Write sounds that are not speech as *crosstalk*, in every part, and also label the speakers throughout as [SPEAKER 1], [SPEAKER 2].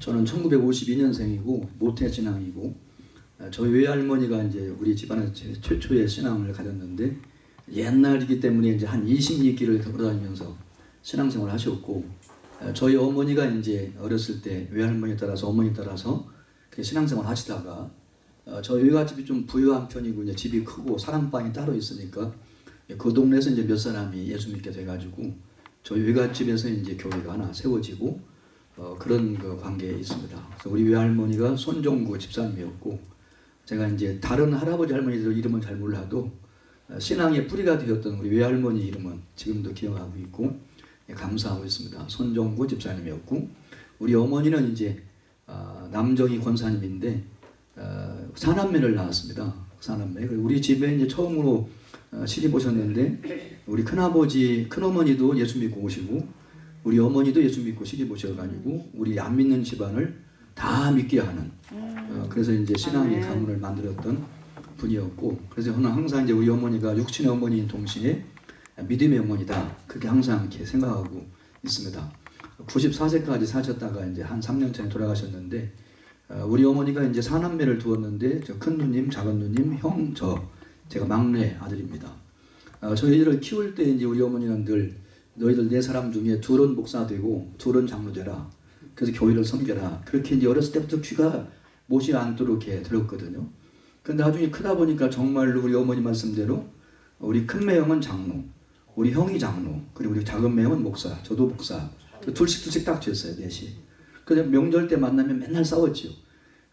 [SPEAKER 1] 저는 1952년생이고 모태 신앙이고 어, 저희 외할머니가 이제 우리 집안에서 제- 최초의 신앙을 가졌는데 옛날이기 때문에 이제 한 20리길을 걸어다니면서 신앙생활을 하셨고 어, 저희 어머니가 이제 어렸을 때 외할머니 따라서 어머니 따라서 그 신앙생활 하시다가 어, 저희 외갓집이 좀 부유한 편이고 이제 집이 크고 사랑방이 따로 있으니까 그 동네에서 이제 몇 사람이 예수 믿게 돼가지고 저희 외갓집에서 이제 교회가 하나 세워지고 어, 그런 그 관계에 있습니다. 우리 외할머니가 손종구 집사님이었고 제가 이제 다른 할아버지 할머니들 이름은 잘 몰라도 어, 신앙의 뿌리가 되었던 우리 외할머니 이름은 지금도 기억하고 있고 예, 감사하고 있습니다. 손종구 집사님이었고 우리 어머니는 이제 어, 남정희 권사님인데 어, 사남매를 낳았습니다. 사남매. 우리 집에 이제 처음으로 어, 시집 오셨는데 우리 큰아버지 큰어머니도 예수 믿고 오시고 우리 어머니도 예수 믿고 시집 오셔가지고 우리 안 믿는 집안을 다 믿게 하는 어, 그래서 이제 신앙의
[SPEAKER 2] 아멘.
[SPEAKER 1] 가문을 만들었던 분이었고 그래서 저는 항상 이제 우리 어머니가 육신의 어머니인 동시에 믿음의 어머니다 그렇게 항상 이렇게 생각하고 있습니다. 94세까지 사셨다가 이제 한 3년 전에 돌아가셨는데 어, 우리 어머니가 이제 사남매를 두었는데 저 큰 누님, 작은 누님, 형, 저 제가 막내 아들입니다. 어, 저희들을 키울 때 이제 우리 어머니는 늘 너희들 네 사람 중에 둘은 목사 되고 둘은 장로 되라. 그래서 교회를 섬겨라. 그렇게 이제 어렸을 때부터 귀가 못이 않도록 이렇게 들었거든요. 근데 나중에 크다 보니까 정말로 우리 어머니 말씀대로 우리 큰 매형은 장로, 우리 형이 장로, 그리고 우리 작은 매형은 목사, 저도 목사. 그 둘씩 둘씩 딱 됐어요, 넷이. 그래서 명절 때 만나면 맨날 싸웠지요.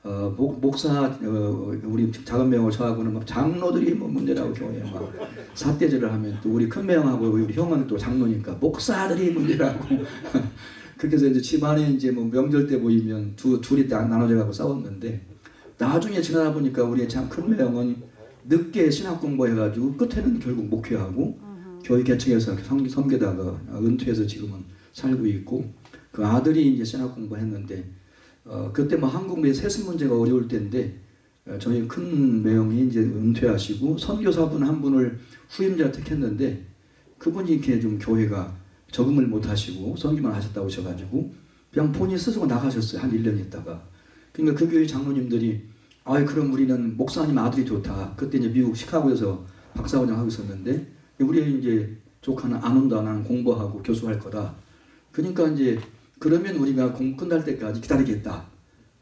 [SPEAKER 1] 어, 목, 목사, 어, 우리 작은 매형하고 저하고는 막 장로들이 뭐 문제라고 교회에 막 사대질을 하면 또 우리 큰 매형하고 우리 형은 또 장로니까 목사들이 문제라고. *laughs* 그렇게 해서 이제 집안에 이제 뭐 명절 때 모이면 두, 둘이 딱 나눠져 가고 싸웠는데 나중에 지나다 보니까 우리 참큰 매형은 늦게 신학 공부해가지고 끝에는 결국 목회하고 교회 개척해서 섬, 섬기다가 은퇴해서 지금은 살고 있고 그 아들이 이제 신학 공부했는데 어, 그때 뭐 한국 내 세습 문제가 어려울 때인데 어, 저희 큰 매형이 이제 은퇴하시고 선교사분 한 분을 후임자 택했는데 그분이 이렇게 좀 교회가 적응을 못 하시고 선교만 하셨다고 하셔가지고 그냥 본인 스스로 나가셨어요. 한 1년 있다가. 그러니까 그 교회 장로님들이 아이 그럼 우리는 목사님 아들이 좋다. 그때 이제 미국 시카고에서 박사원장 하고 있었는데 우리 이제 조카는 안 온다. 나는 공부하고 교수할 거다. 그러니까 이제 그러면 우리가 공부 끝날 때까지 기다리겠다.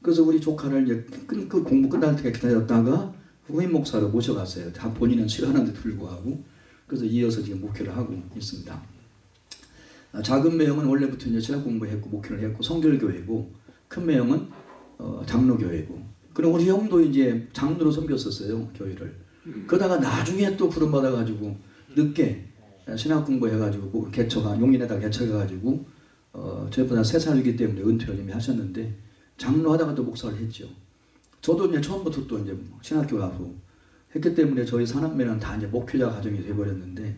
[SPEAKER 1] 그래서 우리 조카를 이제 끝, 그 공부 끝날 때까지 기다렸다가 후임 목사로 모셔갔어요. 다 본인은 싫어하는데 불구하고 그래서 이어서 지금 목회를 하고 있습니다. 아, 작은 매형은 원래부터 이제 신학 공부했고 목회를 했고 성결교회고 큰 매형은 어, 장로교회고 그리고 우리 형도 이제 장로로 섬겼었어요 교회를 그러다가 나중에 또 부름 받아가지고 늦게 신학 공부해가지고 뭐 개척한 용인에다 개척해가지고 어, 저희보다 세 살이기 때문에 은퇴를 이미 하셨는데 장로 하다가 또 목사를 했죠. 저도 이제 처음부터 또 이제 신학교 가고 했기 때문에 저희 사남매는 다 이제 목회자 가정이 돼버렸는데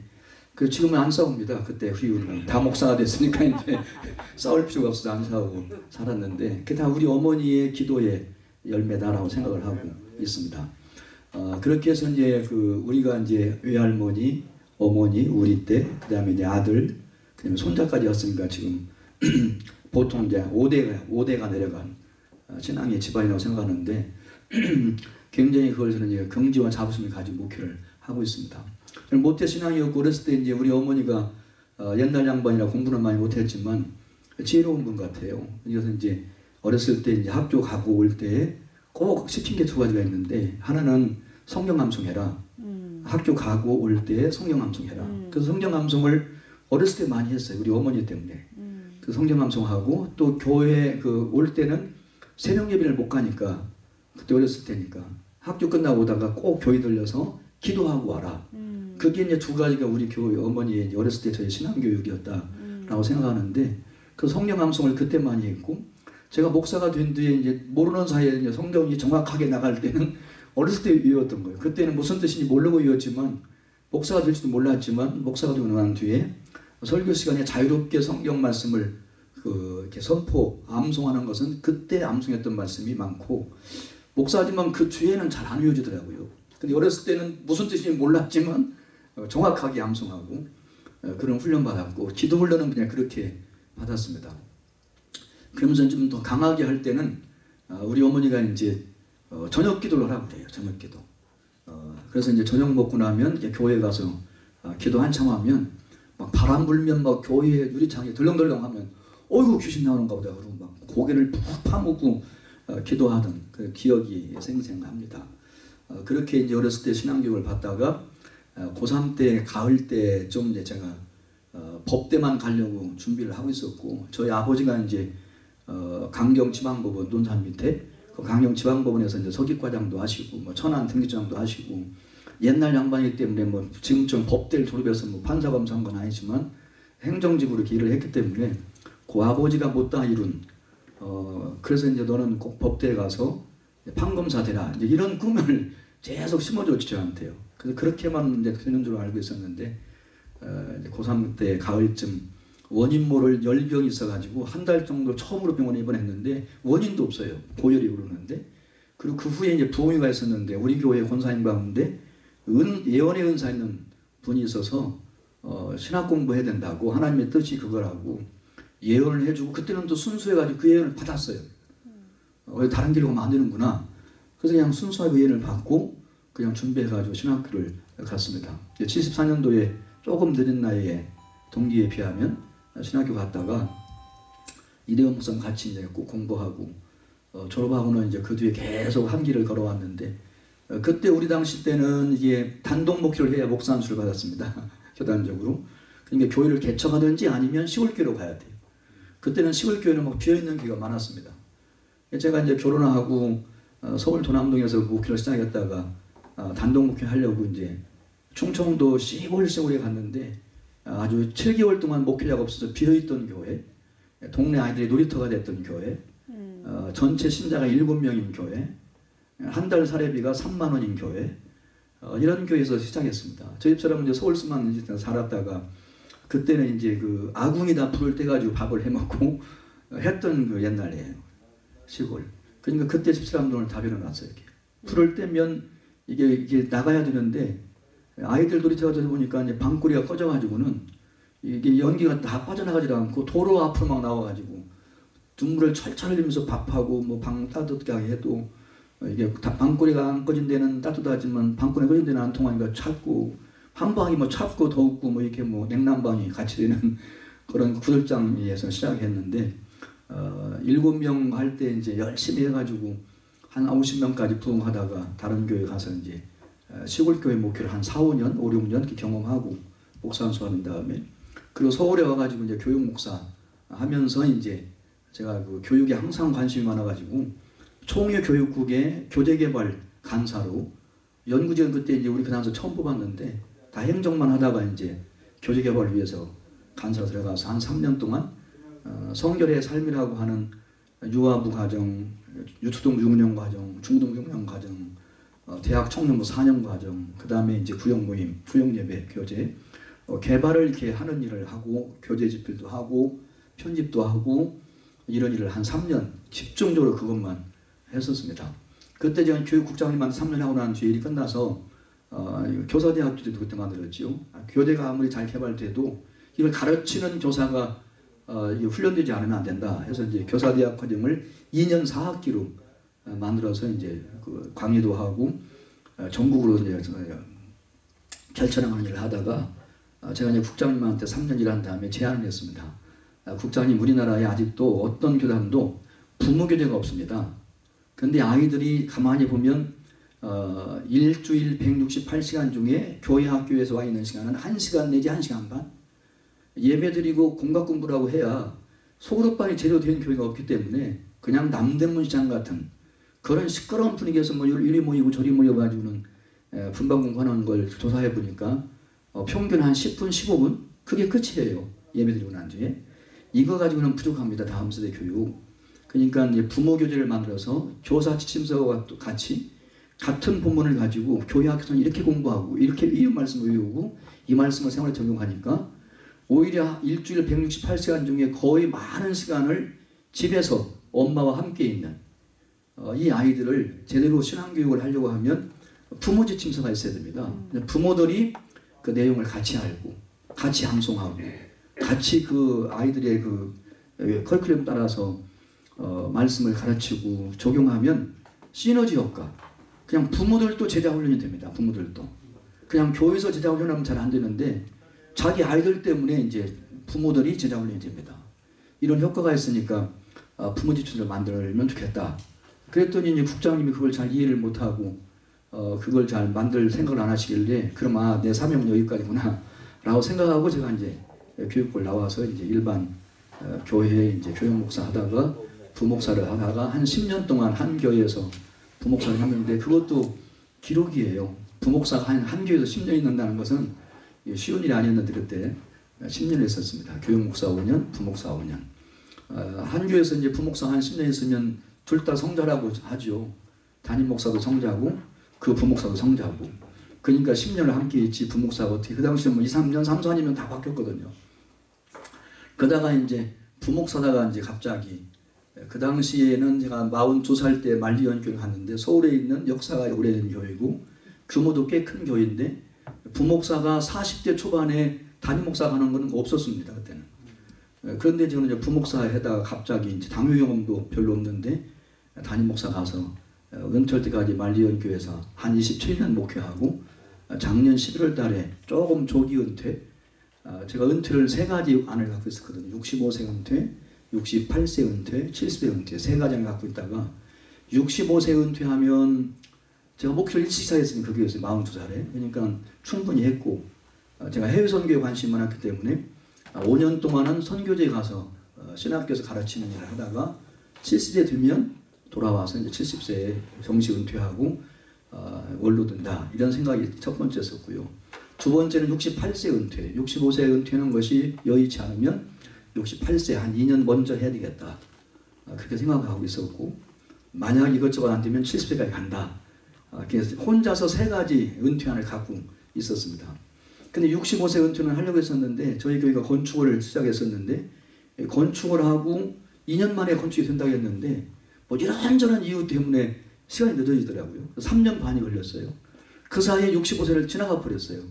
[SPEAKER 1] 그 지금은 안 싸웁니다. 그때 후유는 다 목사가 됐으니까 이제 *laughs* 싸울 필요가 없어서 안 싸우고 살았는데 그게 다 우리 어머니의 기도의 열매다라고 생각을 하고 있습니다. 어, 그렇게 해서 이제 그 우리가 이제 외할머니, 어머니, 우리 때 그 다음에 이제 아들, 그다음에 손자까지 왔으니까 지금 *clears throat* 보통 이제 5대가 5대가 내려간 어, 신앙의 집안이라고 생각하는데 *clears throat* 굉장히 그걸 저는 이제 긍지와 자부심을 가지고 목회를 하고 있습니다. 저는 모태 신앙이었고 어렸을 때 이제 우리 어머니가 어, 옛날 양반이라 공부는 많이 못했지만 지혜로운 분 같아요. 그래서 이제 어렸을 때 이제 학교 가고 올 때 꼭 시킨 게 두 가지가 있는데 하나는 성경 암송해라.
[SPEAKER 2] 음.
[SPEAKER 1] 학교 가고 올 때 성경 암송해라.
[SPEAKER 2] 음.
[SPEAKER 1] 그래서 성경 암송을 어렸을 때 많이 했어요. 우리 어머니 때문에.
[SPEAKER 2] 음.
[SPEAKER 1] 그 성경 암송하고 또 교회 그 올 때는 새벽 예배를 못 가니까 그때 어렸을 때니까 학교 끝나고 오다가 꼭 교회 들려서 기도하고 와라.
[SPEAKER 2] 음.
[SPEAKER 1] 그게 이제 두 가지가 우리 교회 어머니의 어렸을 때 저희 신앙 교육이었다라고
[SPEAKER 2] 음.
[SPEAKER 1] 생각하는데 그 성경 암송을 그때 많이 했고 제가 목사가 된 뒤에 이제 모르는 사이에 이제 성경이 정확하게 나갈 때는 *laughs* 어렸을 때 외웠던 거예요. 그때는 무슨 뜻인지 모르고 외웠지만 목사가 될지도 몰랐지만 목사가 되고 난 뒤에 설교 시간에 자유롭게 성경 말씀을 그 이렇게 선포 암송하는 것은 그때 암송했던 말씀이 많고 목사지만 그 뒤에는 잘 안 외워지더라고요. 근데 어렸을 때는 무슨 뜻인지 몰랐지만 어, 정확하게 암송하고 어, 그런 훈련 받았고 기도 훈련은 그냥 그렇게 받았습니다. 그러면서 좀 더 강하게 할 때는 어, 우리 어머니가 이제 어, 저녁 기도를 하라고 그래요. 저녁 기도. 어, 그래서 이제 저녁 먹고 나면 교회 가서 어, 기도 한참 하면 막 바람 불면 막 교회 유리창에 덜렁덜렁 하면 어이구 귀신 나오는가 보다 그러고 막 고개를 푹 파묻고 어, 기도하던 그 기억이 생생합니다. 어, 그렇게 이제 어렸을 때 신앙교육을 받다가 어, 고3 때 가을 때 좀 이제 제가 어, 법대만 가려고 준비를 하고 있었고 저희 아버지가 이제 어, 강경 지방법원 논산 밑에 그 강경 지방법원에서 이제 서기과장도 하시고 뭐 천안 등기장도 하시고 옛날 양반이기 때문에 뭐 지금처럼 법대를 졸업해서 뭐 판사 검사한 건 아니지만 행정직으로 이렇게 일을 했기 때문에 그 아버지가 못다 이룬 어 그래서 이제 너는 꼭 법대에 가서 판검사 되라 이제 이런 꿈을 *laughs* 계속 심어줬죠 저한테요. 그래서 그렇게만 이제 되는 줄 알고 있었는데 어, 이제 고3 때 가을쯤 원인 모를 열병이 있어가지고 한 달 정도 처음으로 병원에 입원했는데 원인도 없어요. 고열이 오르는데 그리고 그 후에 이제 부흥회가 있었는데 우리 교회 권사님 가운데 은 예언의 은사 있는 분이 있어서 어, 신학 공부해야 된다고 하나님의 뜻이 그거라고 예언을 해주고 그때는 또 순수해가지고 그 예언을 받았어요. 어, 왜 다른 길로 가면 안 되는구나. 그래서 그냥 순수하게 예언을 받고 그냥 준비해가지고 신학교를 갔습니다. 74년도에 조금 늦은 나이에 동기에 비하면 신학교 갔다가 이대원 목사님 같이 이제 꼭 공부하고 어, 졸업하고는 이제 그 뒤에 계속 한 길을 걸어왔는데 어, 그때 우리 당시 때는 이게 단독 목표를 해야 목사 안수를 받았습니다. *laughs* 교단적으로. 그러니까 교회를 개척하든지 아니면 시골교회로 가야 돼요. 그때는 시골교회는 막 비어있는 교회가 많았습니다. 제가 이제 결혼하고 어, 서울 도남동에서 목회를 시작했다가 어, 단독 목회 하려고 이제 충청도 시골 시골에 갔는데 어, 아주 7개월 동안 목회자가 없어서 비어있던 교회, 동네 아이들이 놀이터가 됐던 교회, 어, 전체 신자가 7명인 교회, 한 달 사례비가 3만 원인 교회, 어, 이런 교회에서 시작했습니다. 저희 집사람은 이제 서울서만 이제 살았다가 그때는 이제 그 아궁이다 불을 떼가지고 밥을 해먹고 *laughs* 했던 그 옛날에 시골. 그러니까 그때 집사람들은 다 일어났어요. 이렇게 불을 떼면 이게 이게 나가야 되는데 아이들 놀이터 가서 보니까 이제 방꼬리가 꺼져가지고는 이게 연기가 다 빠져나가지 않고 도로 앞으로 막 나와가지고 눈물을 철철 흘리면서 밥하고 뭐 방 따뜻하게 해도 이게 다 방꼬리가 안 꺼진 데는 따뜻하지만 방꼬리 꺼진 데는 안 통하니까 찼고 한 방이 뭐 찼고 더웠고 뭐 이렇게 뭐 냉난방이 같이 되는 *laughs* 그런 구들장에서 시작했는데 어, 일곱 명할 때 이제 열심히 해가지고 한 50명까지 부흥하다가 다른 교회 가서 이제 어, 시골 교회 목회를 한 4, 5년, 5, 6년 이렇게 경험하고 목사 안수하는 다음에 그리고 서울에 와가지고 이제 교육 목사 하면서 이제 제가 그 교육에 항상 관심이 많아가지고 총회 교육국의 교재개발 간사로 연구지원 그때 이제 우리 그 당시 처음 뽑았는데 다 행정만 하다가 이제 교재개발을 위해서 간사로 들어가서 한 3년 동안 어, 성결의 삶이라고 하는 유아부 과정, 유초등 6년 과정, 중등 6년 과정, 어, 대학 청년부 4년 과정, 그 다음에 이제 구역 모임, 구역 예배 교재 어, 개발을 이렇게 하는 일을 하고 교재 집필도 하고 편집도 하고 이런 일을 한 3년 집중적으로 그것만 했었습니다. 그때 제가 교육국장님한테 3년 하고 난 뒤에 일이 끝나서 어, 교사대학교도 그때 만들었지요. 아, 교재가 아무리 잘 개발돼도 이걸 가르치는 교사가 어, 훈련되지 않으면 안 된다 해서 이제 교사대학 과정을 2년 4학기로 어, 만들어서 이제 그 강의도 하고 어, 전국으로 이제 어, 결천하는 일을 하다가 어, 제가 이제 국장님한테 3년 일한 다음에 제안을 했습니다. 아, 국장님 우리나라에 아직도 어떤 교단도 부모 교재가 없습니다. 근데 아이들이 가만히 보면 어, 일주일 168시간 중에 교회 학교에서 와 있는 시간은 1시간 내지 1시간 반? 예배 드리고 공각 공부라고 해야 소그룹반이 제대로 된 교회가 없기 때문에 그냥 남대문 시장 같은 그런 시끄러운 분위기에서 뭐 이리 모이고 저리 모여가지고는 에, 분반 공부하는 걸 조사해 보니까 어, 평균 한 10분 15분? 그게 끝이에요. 예배 드리고 난 뒤에. 이거 가지고는 부족합니다. 다음 세대 교육 그러니까 부모 교재를 만들어서 교사 지침서와 또 같이 같은 본문을 가지고 교회 학교에서는 이렇게 공부하고 이렇게 이 말씀을 외우고 이 말씀을 생활에 적용하니까 오히려 일주일 168시간 중에 거의 많은 시간을 집에서 엄마와 함께 있는 어, 이 아이들을 제대로 신앙교육을 하려고 하면 부모 지침서가 있어야 됩니다. 부모들이 그 내용을 같이 알고 같이 암송하고 같이 그 아이들의 그 커리큘럼 따라서 어, 말씀을 가르치고 적용하면 시너지 효과. 그냥 부모들도 제자 훈련이 됩니다. 부모들도. 그냥 교회에서 제자 훈련하면 잘 안 되는데 자기 아이들 때문에 이제 부모들이 제자 훈련이 됩니다. 이런 효과가 있으니까 어, 부모 지출을 만들면 좋겠다. 그랬더니 이제 국장님이 그걸 잘 이해를 못하고 어, 그걸 잘 만들 생각을 안 하시길래 그럼 아, 내 사명은 여기까지구나 라고 생각하고 제가 이제 교육을 나와서 이제 일반 어, 교회에 이제 교육 목사 하다가 부목사를 하다가 한 10년 동안 한 교회에서 부목사를 하는데 그것도 기록이에요. 부목사가 한, 한 교회에서 10년 있는다는 것은 쉬운 일이 아니었는데 그때 10년 했었습니다. 교육 목사 5년, 부목사 5년. 어, 한 교회에서 이제 부목사 한 10년 있으면 둘 다 성자라고 하죠. 담임 목사도 성자고 그 부목사도 성자고. 그러니까 10년을 함께 있지 부목사가 어떻게 그 당시에 뭐 2, 3년, 3, 4년이면 다 바뀌었거든요. 그러다가 이제 부목사다가 이제 갑자기 그 당시에는 제가 42살 때 만리 연교를 갔는데 서울에 있는 역사가 오래된 교회고 규모도 꽤 큰 교회인데 부목사가 40대 초반에 담임 목사 가는 건 없었습니다 그때는. 그런데 저는 이제 부목사 해다가 갑자기 이제 당뇨 경험도 별로 없는데 담임 목사 가서 은퇴할 때까지 만리연교에서 한 27년 목회하고 작년 11월 달에 조금 조기 은퇴 아, 제가 은퇴를 세 가지 안을 갖고 있었거든요. 65세 은퇴, 68세 은퇴, 70세 은퇴 세 가지 안을 갖고 있다가 65세 은퇴하면 제가 목표를 일찍 시작했으니 그게였어요. 42살에. 그러니까 충분히 했고 어, 제가 해외 선교에 관심이 많았기 때문에 5년 동안은 선교지에 가서 어, 신학교에서 가르치는 일을 하다가 70세 되면 돌아와서 이제 70세에 정시 은퇴하고 어, 원로 든다 이런 생각이 첫 번째였었고요. 두 번째는 68세 은퇴. 65세 은퇴하는 것이 여의치 않으면 68세 한 2년 먼저 해야 되겠다. 아, 그렇게 생각하고 있었고 만약 이것저것 안 되면 70세까지 간다. 아, 그래서 혼자서 세 가지 은퇴안을 갖고 있었습니다. 근데 65세 은퇴는 하려고 했었는데 저희 교회가 건축을 시작했었는데 건축을 하고 2년 만에 건축이 된다고 했는데 뭐 이런저런 이유 때문에 시간이 늦어지더라고요. 3년 반이 걸렸어요. 그 사이에 65세를 지나가 버렸어요.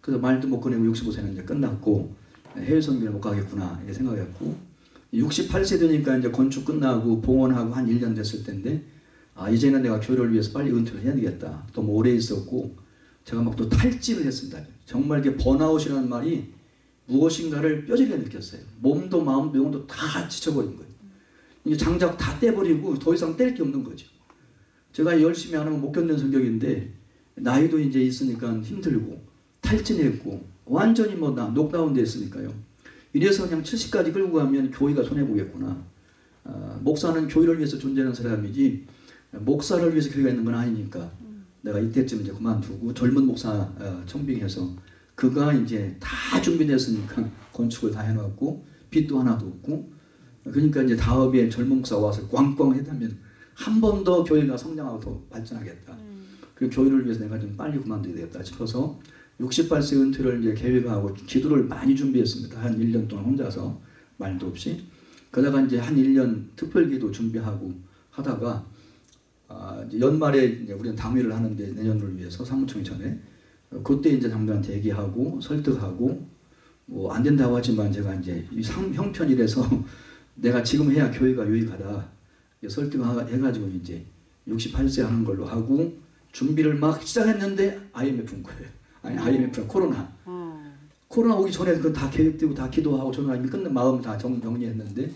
[SPEAKER 1] 그래서 말도 못 꺼내고 65세는 이제 끝났고 해외 선교를 못 가겠구나 이렇게 생각했고 68세 되니까 이제 건축 끝나고 봉헌하고 한 1년 됐을 텐데 아 이제는 내가 교회를 위해서 빨리 은퇴를 해야 되겠다. 또 뭐 오래 있었고 제가 막 또 탈진을 했습니다. 정말 이게 번아웃이라는 말이 무엇인가를 뼈저리게 느꼈어요. 몸도 마음도 영도 다 지쳐버린 거예요. 이게 장작 다 떼버리고 더 이상 뗄 게 없는 거죠. 제가 열심히 안 하면 못 견디는 성격인데 나이도 이제 있으니까 힘들고 탈진했고 완전히 뭐 녹다운 됐으니까요. 이래서 그냥 70까지 끌고 가면 교회가 손해보겠구나. 어, 목사는 교회를 위해서 존재하는 사람이지 목사를 위해서 교회가 있는 건 아니니까 내가 이때쯤 이제 그만두고 젊은 목사 어, 청빙해서 그가 이제 다 준비됐으니까 건축을 다 해놨고 빚도 하나도 없고 그러니까 이제 다음에 젊은 목사 와서 꽝꽝 해다면 한 번 더 교회가 성장하고 더 발전하겠다. 그 교회를 위해서 내가 좀 빨리 그만둬야 되겠다 싶어서 68세 은퇴를 이제 계획하고 기도를 많이 준비했습니다. 한 1년 동안 혼자서 말도 없이. 그러다가 이제 한 1년 특별기도 준비하고 하다가 아, 이제 연말에 이제 우리는 당회를 하는데 내년을 위해서 사무총회 전에 어, 그때 이제 장로한테 얘기하고 설득하고 뭐 안 된다고 하지만 제가 이제 이 상, 형편이라서 *laughs* 내가 지금 해야 교회가 유익하다 설득해가지고 이제 68세 하는 걸로 하고 준비를 막 시작했는데 IMF 온 거예요. 아니 IMF 코로나.
[SPEAKER 2] 어.
[SPEAKER 1] 코로나 오기 전에 그건 다 계획되고 다 기도하고 저는 이미 끝난 마음 다 정, 정리했는데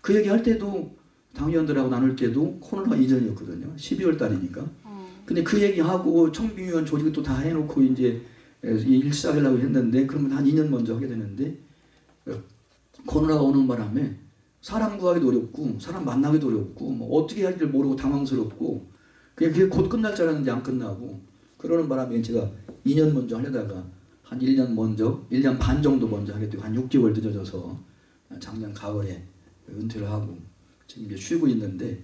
[SPEAKER 1] 그 얘기 할 때도 당위원들하고 나눌 때도 코로나 이전이었거든요. 12월 달이니까.
[SPEAKER 2] 어.
[SPEAKER 1] 근데 그 얘기하고 청빙위원 조직을 또다 해놓고 이제 일 시작하려고 했는데 그러면 한 2년 먼저 하게 되는데 어, 코로나가 오는 바람에 사람 구하기도 어렵고 사람 만나기도 어렵고 뭐 어떻게 해야 할지를 모르고 당황스럽고 그게 곧 끝날 줄 알았는데 안 끝나고 그러는 바람에 제가 2년 먼저 하려다가 한 1년 먼저 1년 반 정도 먼저 하게 되고 한 6개월 늦어져서 작년 가을에 은퇴를 하고 지금 이제 쉬고 있는데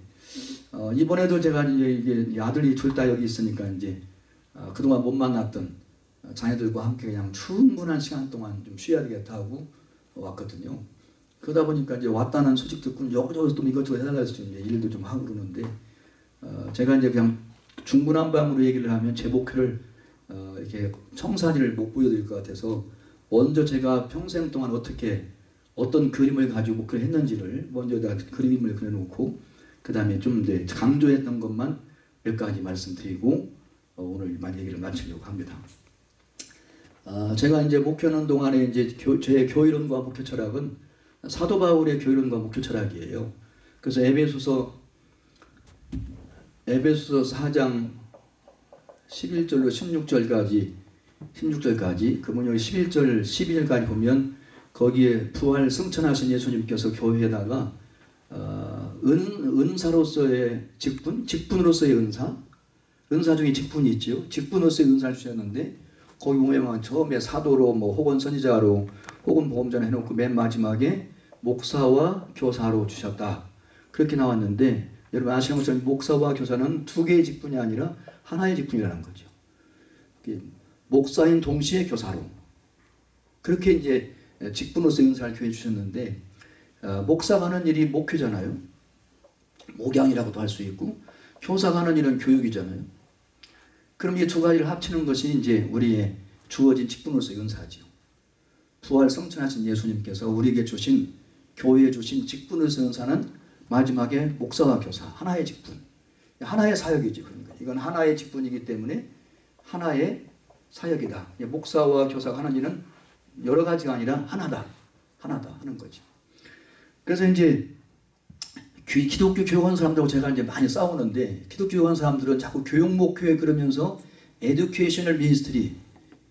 [SPEAKER 1] 어, 이번에도 제가 이제 이게 아들이 둘 다 여기 있으니까 이제 어, 그동안 못 만났던 자녀들과 함께 그냥 충분한 시간 동안 좀 쉬어야 되겠다 하고 왔거든요. 그러다 보니까 이제 왔다는 소식 듣고 여기저기 또 이것저것 해달라서 좀 이제 일도 좀 하고 그러는데 어, 제가 이제 그냥 중구난방으로 얘기를 하면 제 목표를 어, 이렇게 청사진을 못 보여드릴 것 같아서 먼저 제가 평생 동안 어떻게 어떤 그림을 가지고 목회를 했는지를 먼저 다 그림을 그려놓고 그 다음에 좀 이제 강조했던 것만 몇 가지 말씀드리고 어, 오늘 만 얘기를 마치려고 합니다. 아, 제가 이제 목회하는 동안에 이제 교, 제 교이론과 목회 철학은 사도 바울의 교이론과 목회 철학이에요. 그래서 에베소서 에베소서 4장 11절로 16절까지 16절까지 그분 여기 11절 12절까지 보면 거기에 부활 승천하신 예수님께서 교회에다가 어, 은, 은사로서의 직분, 직분으로서의 은사, 은사 중에 직분이 있죠. 직분으로서의 은사를 주셨는데 거기 보면 처음에 사도로 뭐 혹은 선지자로 혹은 보험전 해놓고 맨 마지막에 목사와 교사로 주셨다. 그렇게 나왔는데 여러분 아시는 것처럼 목사와 교사는 두 개의 직분이 아니라 하나의 직분이라는 거죠. 목사인 동시에 교사로 그렇게 이제 직분으로서 은사를 교해 주셨는데 어, 목사가 하는 일이 목회잖아요. 목양이라고도 할 수 있고 교사가 하는 일은 교육이잖아요. 그럼 이 두 가지를 합치는 것이 이제 우리의 주어진 직분으로서 은사죠. 부활 성천하신 예수님께서 우리에게 주신 교회에 주신 직분으로서 은사는 마지막에 목사와 교사 하나의 직분, 하나의 사역이죠. 그러니까 이건 하나의 직분이기 때문에 하나의 사역이다. 목사와 교사가 하는 일은 여러 가지가 아니라 하나다. 하나다 하는 거죠. 그래서 이제 기독교 교육하는 사람들하고 제가 이제 많이 싸우는데 기독교 교육하는 사람들은 자꾸 교육 목회 그러면서 educational ministry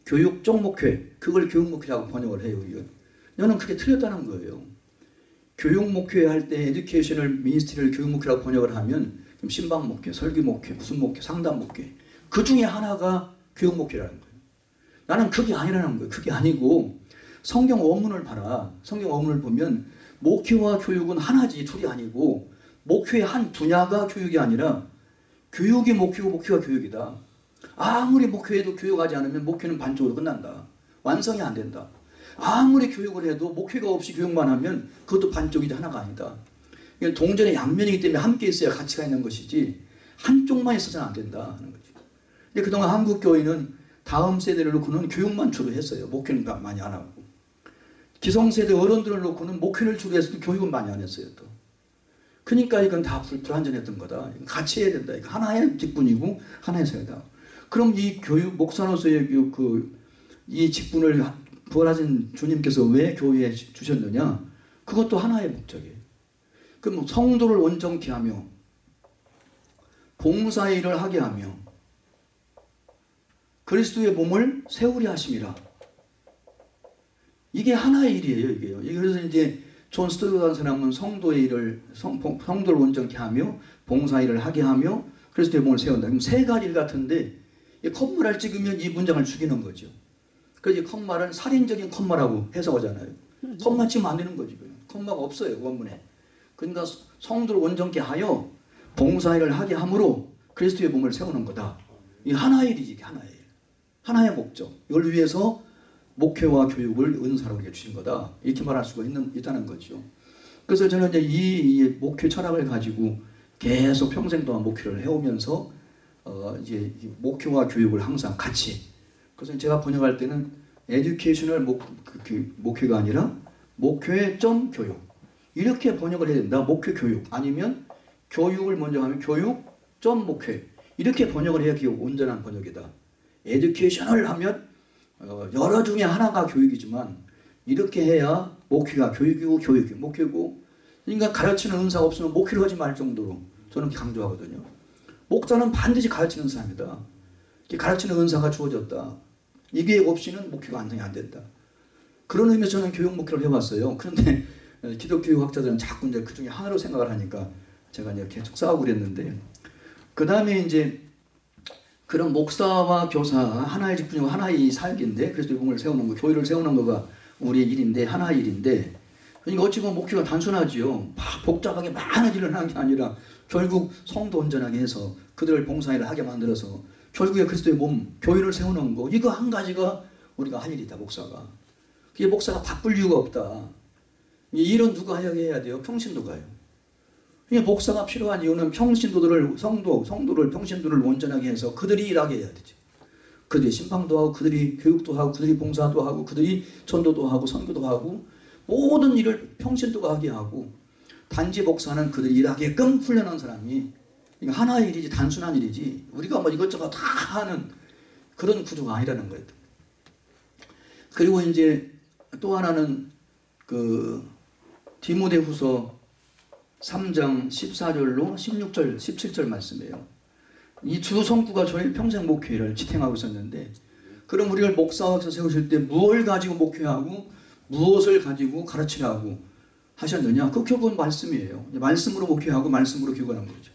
[SPEAKER 1] 교육 쪽 목회 그걸 교육 목회라고 번역을 해요. 이건. 저는 그게 틀렸다는 거예요. 교육 목회 할 때 educational ministry를 교육 목회라고 번역을 하면 심방 목회, 설교 목회, 무슨 목회, 상담 목회 그 중에 하나가 교육 목회라는 거예요. 나는 그게 아니라는 거예요. 그게 아니고 성경 원문을 봐라. 성경 원문을 보면 목회와 교육은 하나지 둘이 아니고 목회의 한 분야가 교육이 아니라 교육이 목회고 목회가 교육이다. 아무리 목회해도 교육하지 않으면 목회는 반쪽으로 끝난다. 완성이 안 된다. 아무리 교육을 해도 목회가 없이 교육만 하면 그것도 반쪽이지 하나가 아니다. 동전의 양면이기 때문에 함께 있어야 가치가 있는 것이지 한쪽만 있어서는 안 된다 하는 거죠. 근데 그동안 한국 교회는 다음 세대를 놓고는 교육만 주로 했어요. 목회는 많이 안 하고. 기성세대 어른들을 놓고는 목회를 주로 해서 교육은 많이 안 했어요. 또. 그러니까 이건 다 불, 불완전했던 거다. 같이 해야 된다. 하나의 직분이고 하나의 사회다. 그럼 이 교육 목사로서의 그, 그, 이 직분을 부활하신 주님께서 왜 교회에 주셨느냐? 그것도 하나의 목적이에요. 그럼 성도를 온전케 하며 봉사 일을 하게 하며 그리스도의 몸을 세우려 하심이라. 이게 하나의 일이에요, 이게요. 그래서 이제 존 스토트라는 사람은 성도의 일을 성, 성도를 온전케 하며 봉사 일을 하게 하며 그리스도의 몸을 세운다. 그럼 세 가지 일 같은데 컴마를 찍으면 이 문장을 죽이는 거죠. 그래서 컴마는 살인적인 컴마라고 해석하잖아요. 컴마 치면 안 되는 거지. 컴마가 없어요, 원문에. 그러니까 성도를 온전케 하여 봉사 일을 하게 함으로 그리스도의 몸을 세우는 거다. 이 하나의 일이지, 하나의 일. 하나의 목적. 이걸 위해서 목회와 교육을 은사로 우리게 주신 거다. 이렇게 말할 수가 있는, 있다는 거죠. 그래서 저는 이제 이, 이 목회 철학을 가지고 계속 평생 동안 목회를 해오면서 어, 이제 목회와 교육을 항상 같이. 그래서 제가 번역할 때는 educational 목, 그, 그, 목회가 아니라 목회 점 교육. 이렇게 번역을 해야 된다. 목회 교육. 아니면 교육을 먼저 하면 교육 점 목회. 이렇게 번역을 해야 그게 온전한 번역이다. educational 하면 어, 여러 중에 하나가 교육이지만 이렇게 해야 목회가 교육이고 교육이 목회고 그러니까 가르치는 은사가 없으면 목회를 하지 말 정도로 저는 강조하거든요. 목사는 반드시 가르치는 사람이다. 가르치는 은사가 주어졌다. 이게 없이는 목회가 완성이 안 된다. 그런 의미에서 저는 교육 목회를 해왔어요. 그런데 기독교 학자들은 자꾸 이제 그 중에 하나로 생각을 하니까 제가 이제 계속 싸우고 그랬는데 그 다음에 이제 그런 목사와 교사 하나의 직분이고 하나의 사역인데 그래서 몸을 세우는 거 교회를 세우는 거가 우리의 일인데 하나의 일인데 그러니까 어찌 보면 목표가 단순하지요. 복잡하게 많은 일을 하는 게 아니라 결국 성도 온전하게 해서 그들을 봉사일을 하게 만들어서 결국에 그리스도의 몸 교회를 세우는 거 이거 한 가지가 우리가 할 일이다 목사가. 그게 목사가 바쁠 이유가 없다. 이 일은 누가 해야 돼요 평신도가요 목사가 필요한 이유는 평신도들을 성도, 성도를 평신도를 온전하게 해서 그들이 일하게 해야 되죠. 그들이 신방도 하고 그들이 교육도 하고 그들이 봉사도 하고 그들이 전도도 하고 선교도 하고 모든 일을 평신도가 하게 하고 단지 목사는 그들 일하게끔 훈련한 사람이 이거 하나의 일이지 단순한 일이지 우리가 뭐 이것저것 다 하는 그런 구조가 아니라는 거예요. 그리고 이제 또 하나는 그 디모데후서 3장 14절로 16절 17절 말씀이에요. 이 주 성구가 저희 평생 목회를 지탱하고 있었는데 그럼 우리를 목사학서 세우실 때 무엇을 가지고 목회하고 무엇을 가지고 가르치라고 하셨느냐? 그 결국은 말씀이에요. 말씀으로 목회하고 말씀으로 교육하는 거죠.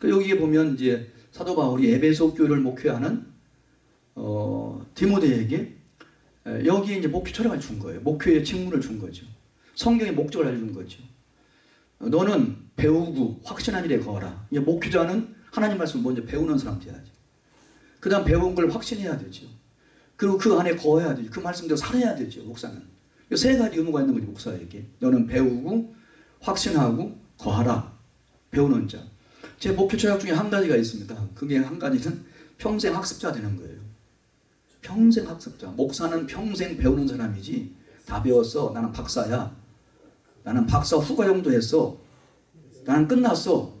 [SPEAKER 1] 그 여기에 보면 이제 사도 바울이 에베소 교회를 목회하는 어, 디모데에게 에, 여기에 이제 목회 철학을 준 거예요. 목회의 직문을 준 거죠. 성경의 목적을 알려준 거죠. 어, 너는 배우고 확신한 일에 거하라. 이제 목회자는 하나님 말씀을 먼저 배우는 사람 돼야죠. 그 다음 배운 걸 확신해야 되죠. 그리고 그 안에 거해야 되죠. 그 말씀대로 살아야 되죠. 목사는. 이세 가지 의무가 있는 거죠. 목사에게. 너는 배우고 확신하고 거하라. 배우는 자. 제 목표 철학 중에 한 가지가 있습니다. 그게 한 가지는 평생 학습자 되는 거예요. 평생 학습자. 목사는 평생 배우는 사람이지 다 배웠어. 나는 박사야. 나는 박사 후가 정도 했어. 나는 끝났어.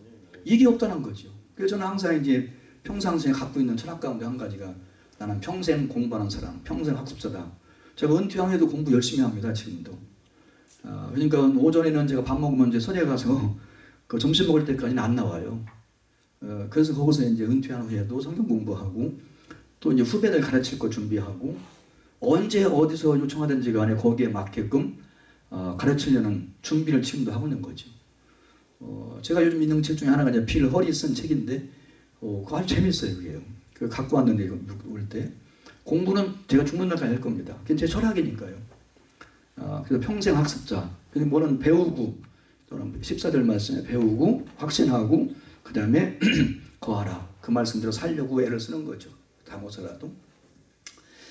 [SPEAKER 1] 이게 없다는 거죠. 그래서 저는 항상 이제 평상시에 갖고 있는 철학 가운데 한 가지가 나는 평생 공부하는 사람, 평생 학습자다. 제가 은퇴하에도 공부 열심히 합니다. 지금도. 아, 그러니까 오전에는 제가 밥 먹으면 이제 서재 가서 *laughs* 그 점심 먹을 때까지는 안 나와요. 어, 그래서 거기서 이제 은퇴한 후에도 성경 공부하고 또 이제 후배들 가르칠 거 준비하고 언제 어디서 요청하든지 간에 거기에 맞게끔 어, 가르치려는 준비를 지금도 하고 있는 거죠. 어, 제가 요즘 읽는 책 중에 하나가 이제 빌 허리 쓴 책인데 어, 그거 아주 재밌어요. 그게요. 그 갖고 왔는데 이거 올 때. 공부는 제가 죽는 날까지 할 겁니다. 그게 제 철학이니까요. 아, 그래서 평생 학습자. 그래서 뭐는 배우고, 또는 14절 말씀에 배우고, 확신하고, 그 다음에 *clears throat* 거하라. 그 말씀대로 살려고 애를 쓰는 거죠. 다 못살아도.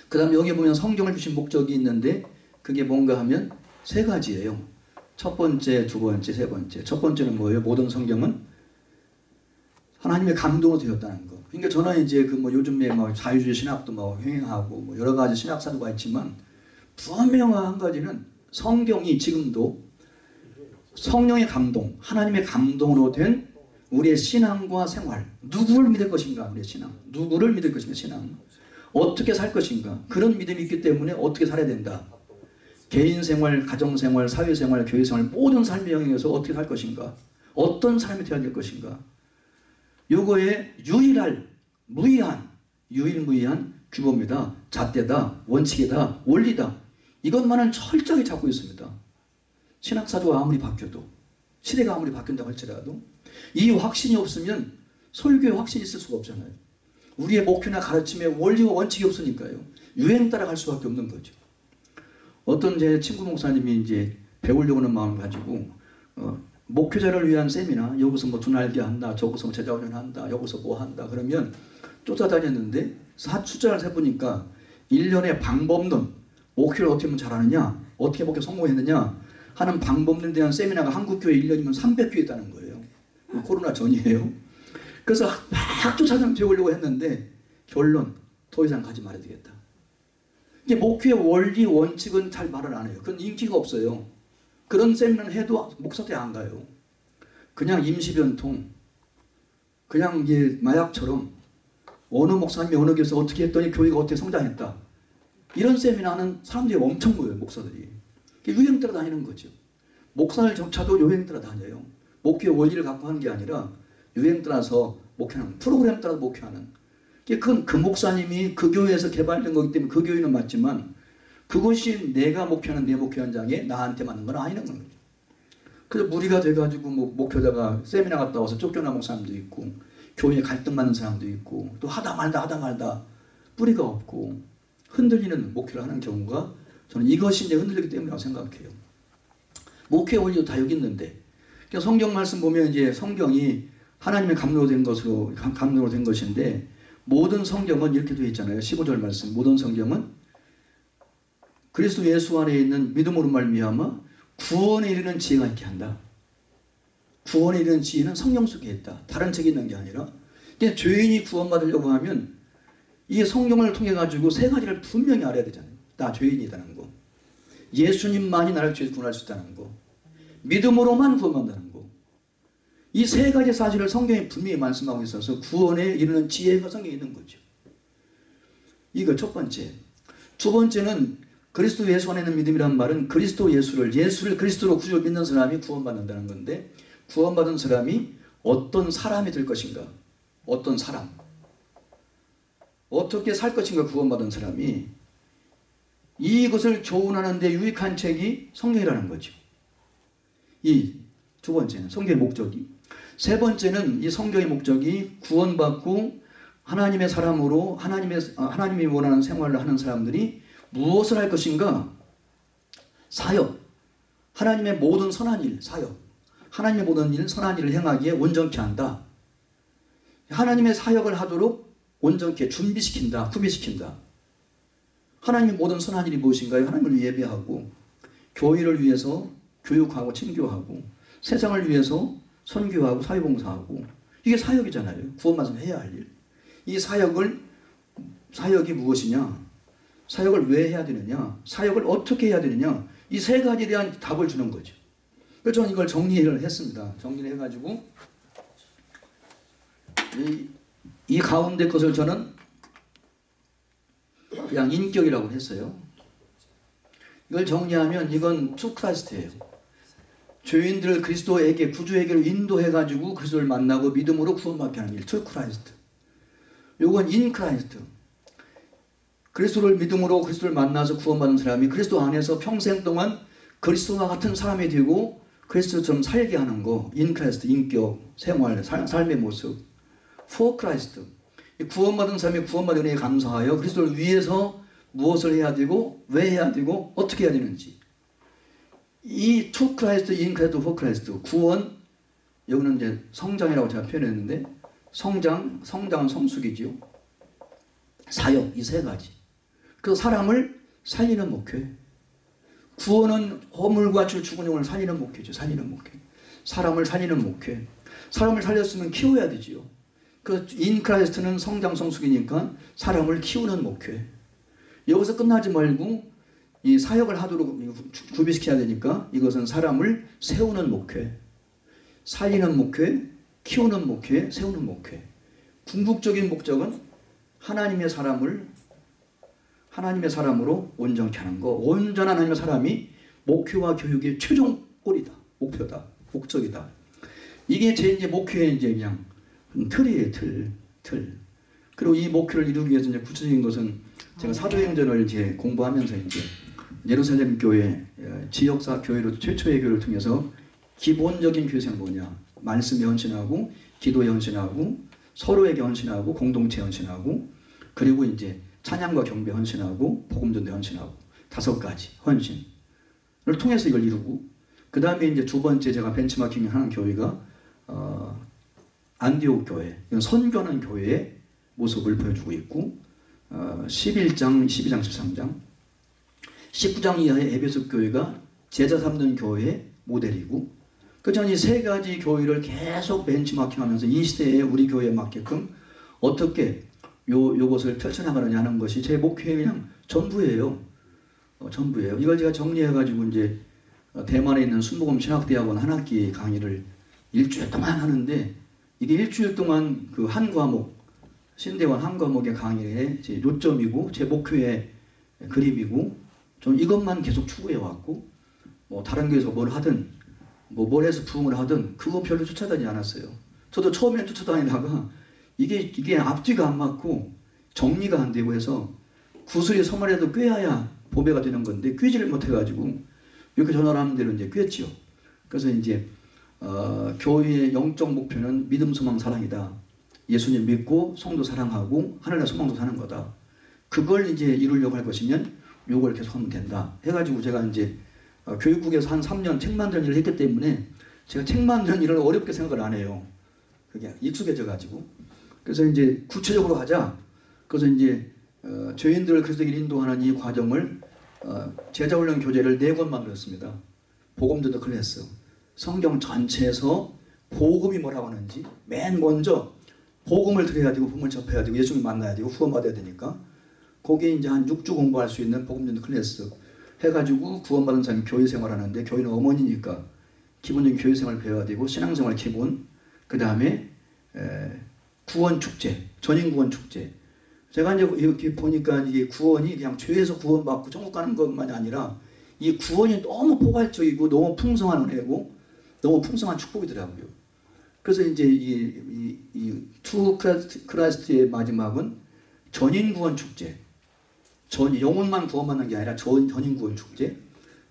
[SPEAKER 1] 그 다음에 여기 보면 성경을 주신 목적이 있는데, 그게 뭔가 하면 세 가지예요. 첫 번째, 두 번째, 세 번째. 첫 번째는 뭐예요? 모든 성경은 하나님의 감동으로 되었다는 거. 그러니까 저는 이제 그 뭐 요즘에 뭐 자유주의 신학도 뭐 횡행하고 뭐 여러 가지 신학 사도가 있지만 분명한 한 가지는 성경이 지금도 성령의 감동, 하나님의 감동으로 된 우리의 신앙과 생활, 누구를 믿을 것인가, 우리의 신앙, 누구를 믿을 것인가, 신앙, 어떻게 살 것인가, 그런 믿음이 있기 때문에 어떻게 살아야 된다. 개인 생활, 가정 생활, 사회 생활, 교회 생활, 모든 삶의 영역에서 어떻게 살 것인가, 어떤 삶이 되어야 될 것인가, 요거에 유일할 무의한 유일무이한 규범이다. 잣대다. 원칙이다. 원리다. 이것만은 철저히 잡고 있습니다. 신학사도가 아무리 바뀌어도 시대가 아무리 바뀐다고 할지라도 이 확신이 없으면 설교에 확신이 있을 수가 없잖아요. 우리의 목표나 가르침에 원리와 원칙이 없으니까요. 유행 따라갈 수밖에 없는 거죠. 어떤 제 친구 목사님이 이제 배우려고 하는 마음을 가지고 어, 목회자를 위한 세미나 여기서 뭐 두날개 한다 저기서 뭐 제자훈련 한다 여기서 뭐 한다 그러면 쫓아다녔는데 사추자를 세보니까 1년에 방법론 목회를 어떻게 하면 잘하느냐 어떻게 목회 성공했느냐 하는 방법론에 대한 세미나가 한국교회 1년이면 300교 있다는 거예요. 코로나 전이에요. 그래서 막 쫓아다녀 배우려고 했는데 결론 더 이상 가지 말아야 되겠다 이게 목회 원리 원칙은 잘 말을 안 해요 그건 인기가 없어요 그런 세미나는 해도 목사때 안 가요. 그냥 임시변통, 그냥 이게 마약처럼 어느 목사님이 어느 교회에서 어떻게 했더니 교회가 어떻게 성장했다. 이런 세미나는 사람들이 엄청 모여요, 목사들이. 유행 따라 다니는 거죠. 목사들조차도 유행 따라 다녀요. 목회 원리를 갖고 하는 게 아니라 유행 따라서 목회하는, 프로그램 따라 목회하는. 그건 그 목사님이 그 교회에서 개발된 거기 때문에 그 교회는 맞지만 그것이 내가 목표하는 내 목표 현장에 나한테 맞는 건 아니는 거죠. 그래서 무리가 돼가지고 뭐 목표자가 세미나 갔다 와서 쫓겨나온 사람도 있고 교회에 갈등 많은 사람도 있고 또 하다 말다 하다 말다 뿌리가 없고 흔들리는 목표를 하는 경우가 저는 이것이 이제 흔들리기 때문이라고 생각해요. 목회 원리도 다 여기 있는데 그러니까 성경 말씀 보면 이제 성경이 하나님의 감로로 된 것으로 감로로 된 것인데 모든 성경은 이렇게 되어 있잖아요. 15절 말씀 모든 성경은 그리스도 예수 안에 있는 믿음으로 말미암아 구원에 이르는 지혜가 있게 한다. 구원에 이르는 지혜는 성령 속에 있다. 다른 책에 있는 게 아니라 그냥 죄인이 구원받으려고 하면 이 성경을 통해 가지고 세 가지를 분명히 알아야 되잖아요. 나 죄인이라는 거. 예수님만이 나를 죄에서 구원할 수 있다는 거. 믿음으로만 구원받는다는 거. 이 세 가지 사실을 성경에 분명히 말씀하고 있어서 구원에 이르는 지혜가 성경에 있는 거죠. 이거 첫 번째. 두 번째는 그리스도 예수 안에 있는 믿음이란 말은 그리스도 예수를 예수를 그리스도로 구주로 믿는 사람이 구원받는다는 건데 구원받은 사람이 어떤 사람이 될 것인가? 어떤 사람? 어떻게 살 것인가 구원받은 사람이 이것을 교훈하는 데 유익한 책이 성경이라는 거죠. 이 두 번째는 성경의 목적이 세 번째는 이 성경의 목적이 구원받고 하나님의 사람으로 하나님의 아, 하나님이 원하는 생활을 하는 사람들이 무엇을 할 것인가? 사역. 하나님의 모든 선한 일, 사역. 하나님의 모든 일, 선한 일을 행하기에 온전케 한다. 하나님의 사역을 하도록 온전케 준비시킨다, 구비시킨다. 하나님의 모든 선한 일이 무엇인가요? 하나님을 예배하고 교회를 위해서 교육하고 친교하고 세상을 위해서 선교하고 사회봉사하고 이게 사역이잖아요. 구원받으면 해야 할 일. 이 사역을 사역이 무엇이냐? 사역을 왜 해야 되느냐? 사역을 어떻게 해야 되느냐? 이 세 가지에 대한 답을 주는 거죠. 그래서 저는 이걸 정리를 했습니다. 정리를 해가지고 이, 이 가운데 것을 저는 그냥 인격이라고 했어요. 이걸 정리하면 이건 to Christ예요. 죄인들을 그리스도에게 구주에게로 인도해가지고 그리스도를 만나고 믿음으로 구원받게 하는 일. To Christ. 요건 in Christ. 그리스도를 믿음으로 그리스도를 만나서 구원받는 사람이 그리스도 안에서 평생 동안 그리스도와 같은 사람이 되고 그리스도처럼 살게 하는 거. in Christ, 인격, 생활, 살, 삶의 모습. for Christ. 구원받은 사람이 구원받은 은혜에 감사하여 그리스도를 위해서 무엇을 해야 되고 왜 해야 되고 어떻게 해야 되는지 이 to Christ, in Christ, for Christ 구원 여기는 이제 성장이라고 제가 표현했는데 성장, 성장은 성숙이지요. 사역 이 세 가지. 그 사람을 살리는 목회. 구원은 허물과 죄로 죽은 영을 살리는 목회죠. 살리는 목회. 사람을 살리는 목회. 사람을 살렸으면 키워야 되지요. 그 in Christ는 성장 성숙이니까 사람을 키우는 목회. 여기서 끝나지 말고 이 사역을 하도록 구비시켜야 되니까 이것은 사람을 세우는 목회. 살리는 목회, 키우는 목회, 세우는 목회. 궁극적인 목적은 하나님의 사람을 하나님의 사람으로 온전케 하는 거. 온전한 하나님의 사람이 목표와 교육의 최종 골이다. 목표다. 목적이다. 이게 제 이제 목표의 이제 그냥 틀이에요, 틀. 틀. 그리고 이 목표를 이루기 위해서 이제 구체적인 것은 제가 사도행전을 이제 공부하면서 이제 예루살렘 교회, 어, 지역사 교회로 최초의 교회를 통해서 기본적인 교회생 뭐냐. 말씀에 헌신하고, 기도에 헌신하고, 서로에게 헌신하고, 공동체 헌신하고, 그리고 이제 찬양과 경배 헌신하고, 복음전대 헌신하고, 다섯 가지 헌신을 통해서 이걸 이루고, 그 다음에 이제 두 번째 제가 벤치마킹 하는 교회가, 어, 안디옥 교회, 선교하는 교회의 모습을 보여주고 있고 어, 11장, 12장, 13장 19장 이하의 에베소 교회가 제자 삼는 교회의 모델이고 그전 이 세 가지 교회를 계속 벤치마킹하면서 이 시대에 우리 교회에 맞게끔 어떻게 요, 요것을 펼쳐나가느냐 하는 것이 제 목표의 그냥 전부예요. 어, 전부예요. 이걸 제가 정리해가지고 이제 어, 대만에 있는 순복음 신학대학원 한 학기 강의를 일주일 동안 하는데 이게 일주일 동안 그 한 과목 신대원 한 과목의 강의의 제 요점이고 제 목표의 그림이고 좀 이것만 계속 추구해 왔고 뭐 다른 교회에서 뭘 하든 뭐 뭘 해서 부흥을 하든 그거 별로 쫓아다니지 않았어요. 저도 처음에 쫓아다니다가 이게 이게 앞뒤가 안 맞고 정리가 안 되고 해서 구슬이 서말해도 꿰어야 보배가 되는 건데 꿰지를 못해가지고 이렇게 전화를 하는 대로 이제 꿰지요. 그래서 이제 어, 교회의 영적 목표는 믿음, 소망, 사랑이다. 예수님 믿고 성도 사랑하고 하늘의 소망도 사는 거다. 그걸 이제 이루려고 할 것이면 요걸 계속 하면 된다. 해가지고 제가 이제 어, 교육국에서 한 3년 책 만드는 일을 했기 때문에 제가 책 만드는 일을 어렵게 생각을 안 해요. 그게 익숙해져 가지고. 그래서 이제 구체적으로 하자. 그래서 이제 어, 죄인들을 그리스도에게 인도하는 이 과정을 어, 제자훈련 교재를 네 권 만들었습니다. 복음전도 클래스. 성경 전체에서 복음이 뭐라고 하는지 맨 먼저 복음을 들어야 되고 복음을 접해야 되고 예수님 만나야 되고 후원받아야 되니까 거기에 이제 한 6주 공부할 수 있는 복음전도 클래스 해가지고 구원받은 사람이 교회 생활하는데 교회는 어머니니까 기본적인 교회 생활 배워야 되고 신앙생활 기본 그 다음에 구원 축제 전인 구원 축제 제가 이제 이렇게 보니까 이게 구원이 그냥 죄에서 구원받고 천국 가는 것만이 아니라 이 구원이 너무 포괄적이고 너무 풍성한 은혜고 너무 풍성한 축복이더라고요. 그래서 이제 이 이 to Christ의 마지막은 전인 구원 축제. 전 영혼만 구원받는 게 아니라 전 전인 구원 축제.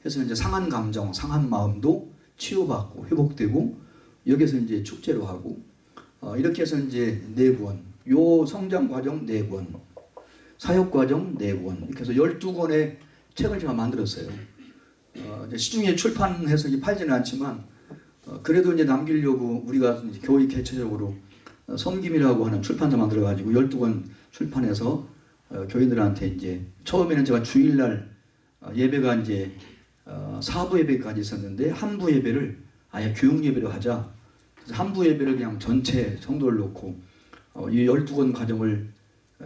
[SPEAKER 1] 그래서 이제 상한 감정, 상한 마음도 치유받고 회복되고 여기서 이제 축제로 하고 어, 이렇게 해서 이제 네 권, 요 성장 과정 네 권, 사역 과정 네 권, 이렇게 해서 12권의 책을 제가 만들었어요. 어, 시중에 출판해서 팔지는 않지만 어, 그래도 이제 남기려고 우리가 교회 개체적으로 어, 섬김이라고 하는 출판사 만들어 가지고 12권 출판해서 어, 교인들한테 이제 처음에는 제가 주일날 어, 예배가 이제 어, 사부 예배까지 있었는데 한부 예배를 아예 교육 예배로 하자. 그래서 한부 예배를 그냥 전체 성도를 놓고 어, 이 12권 과정을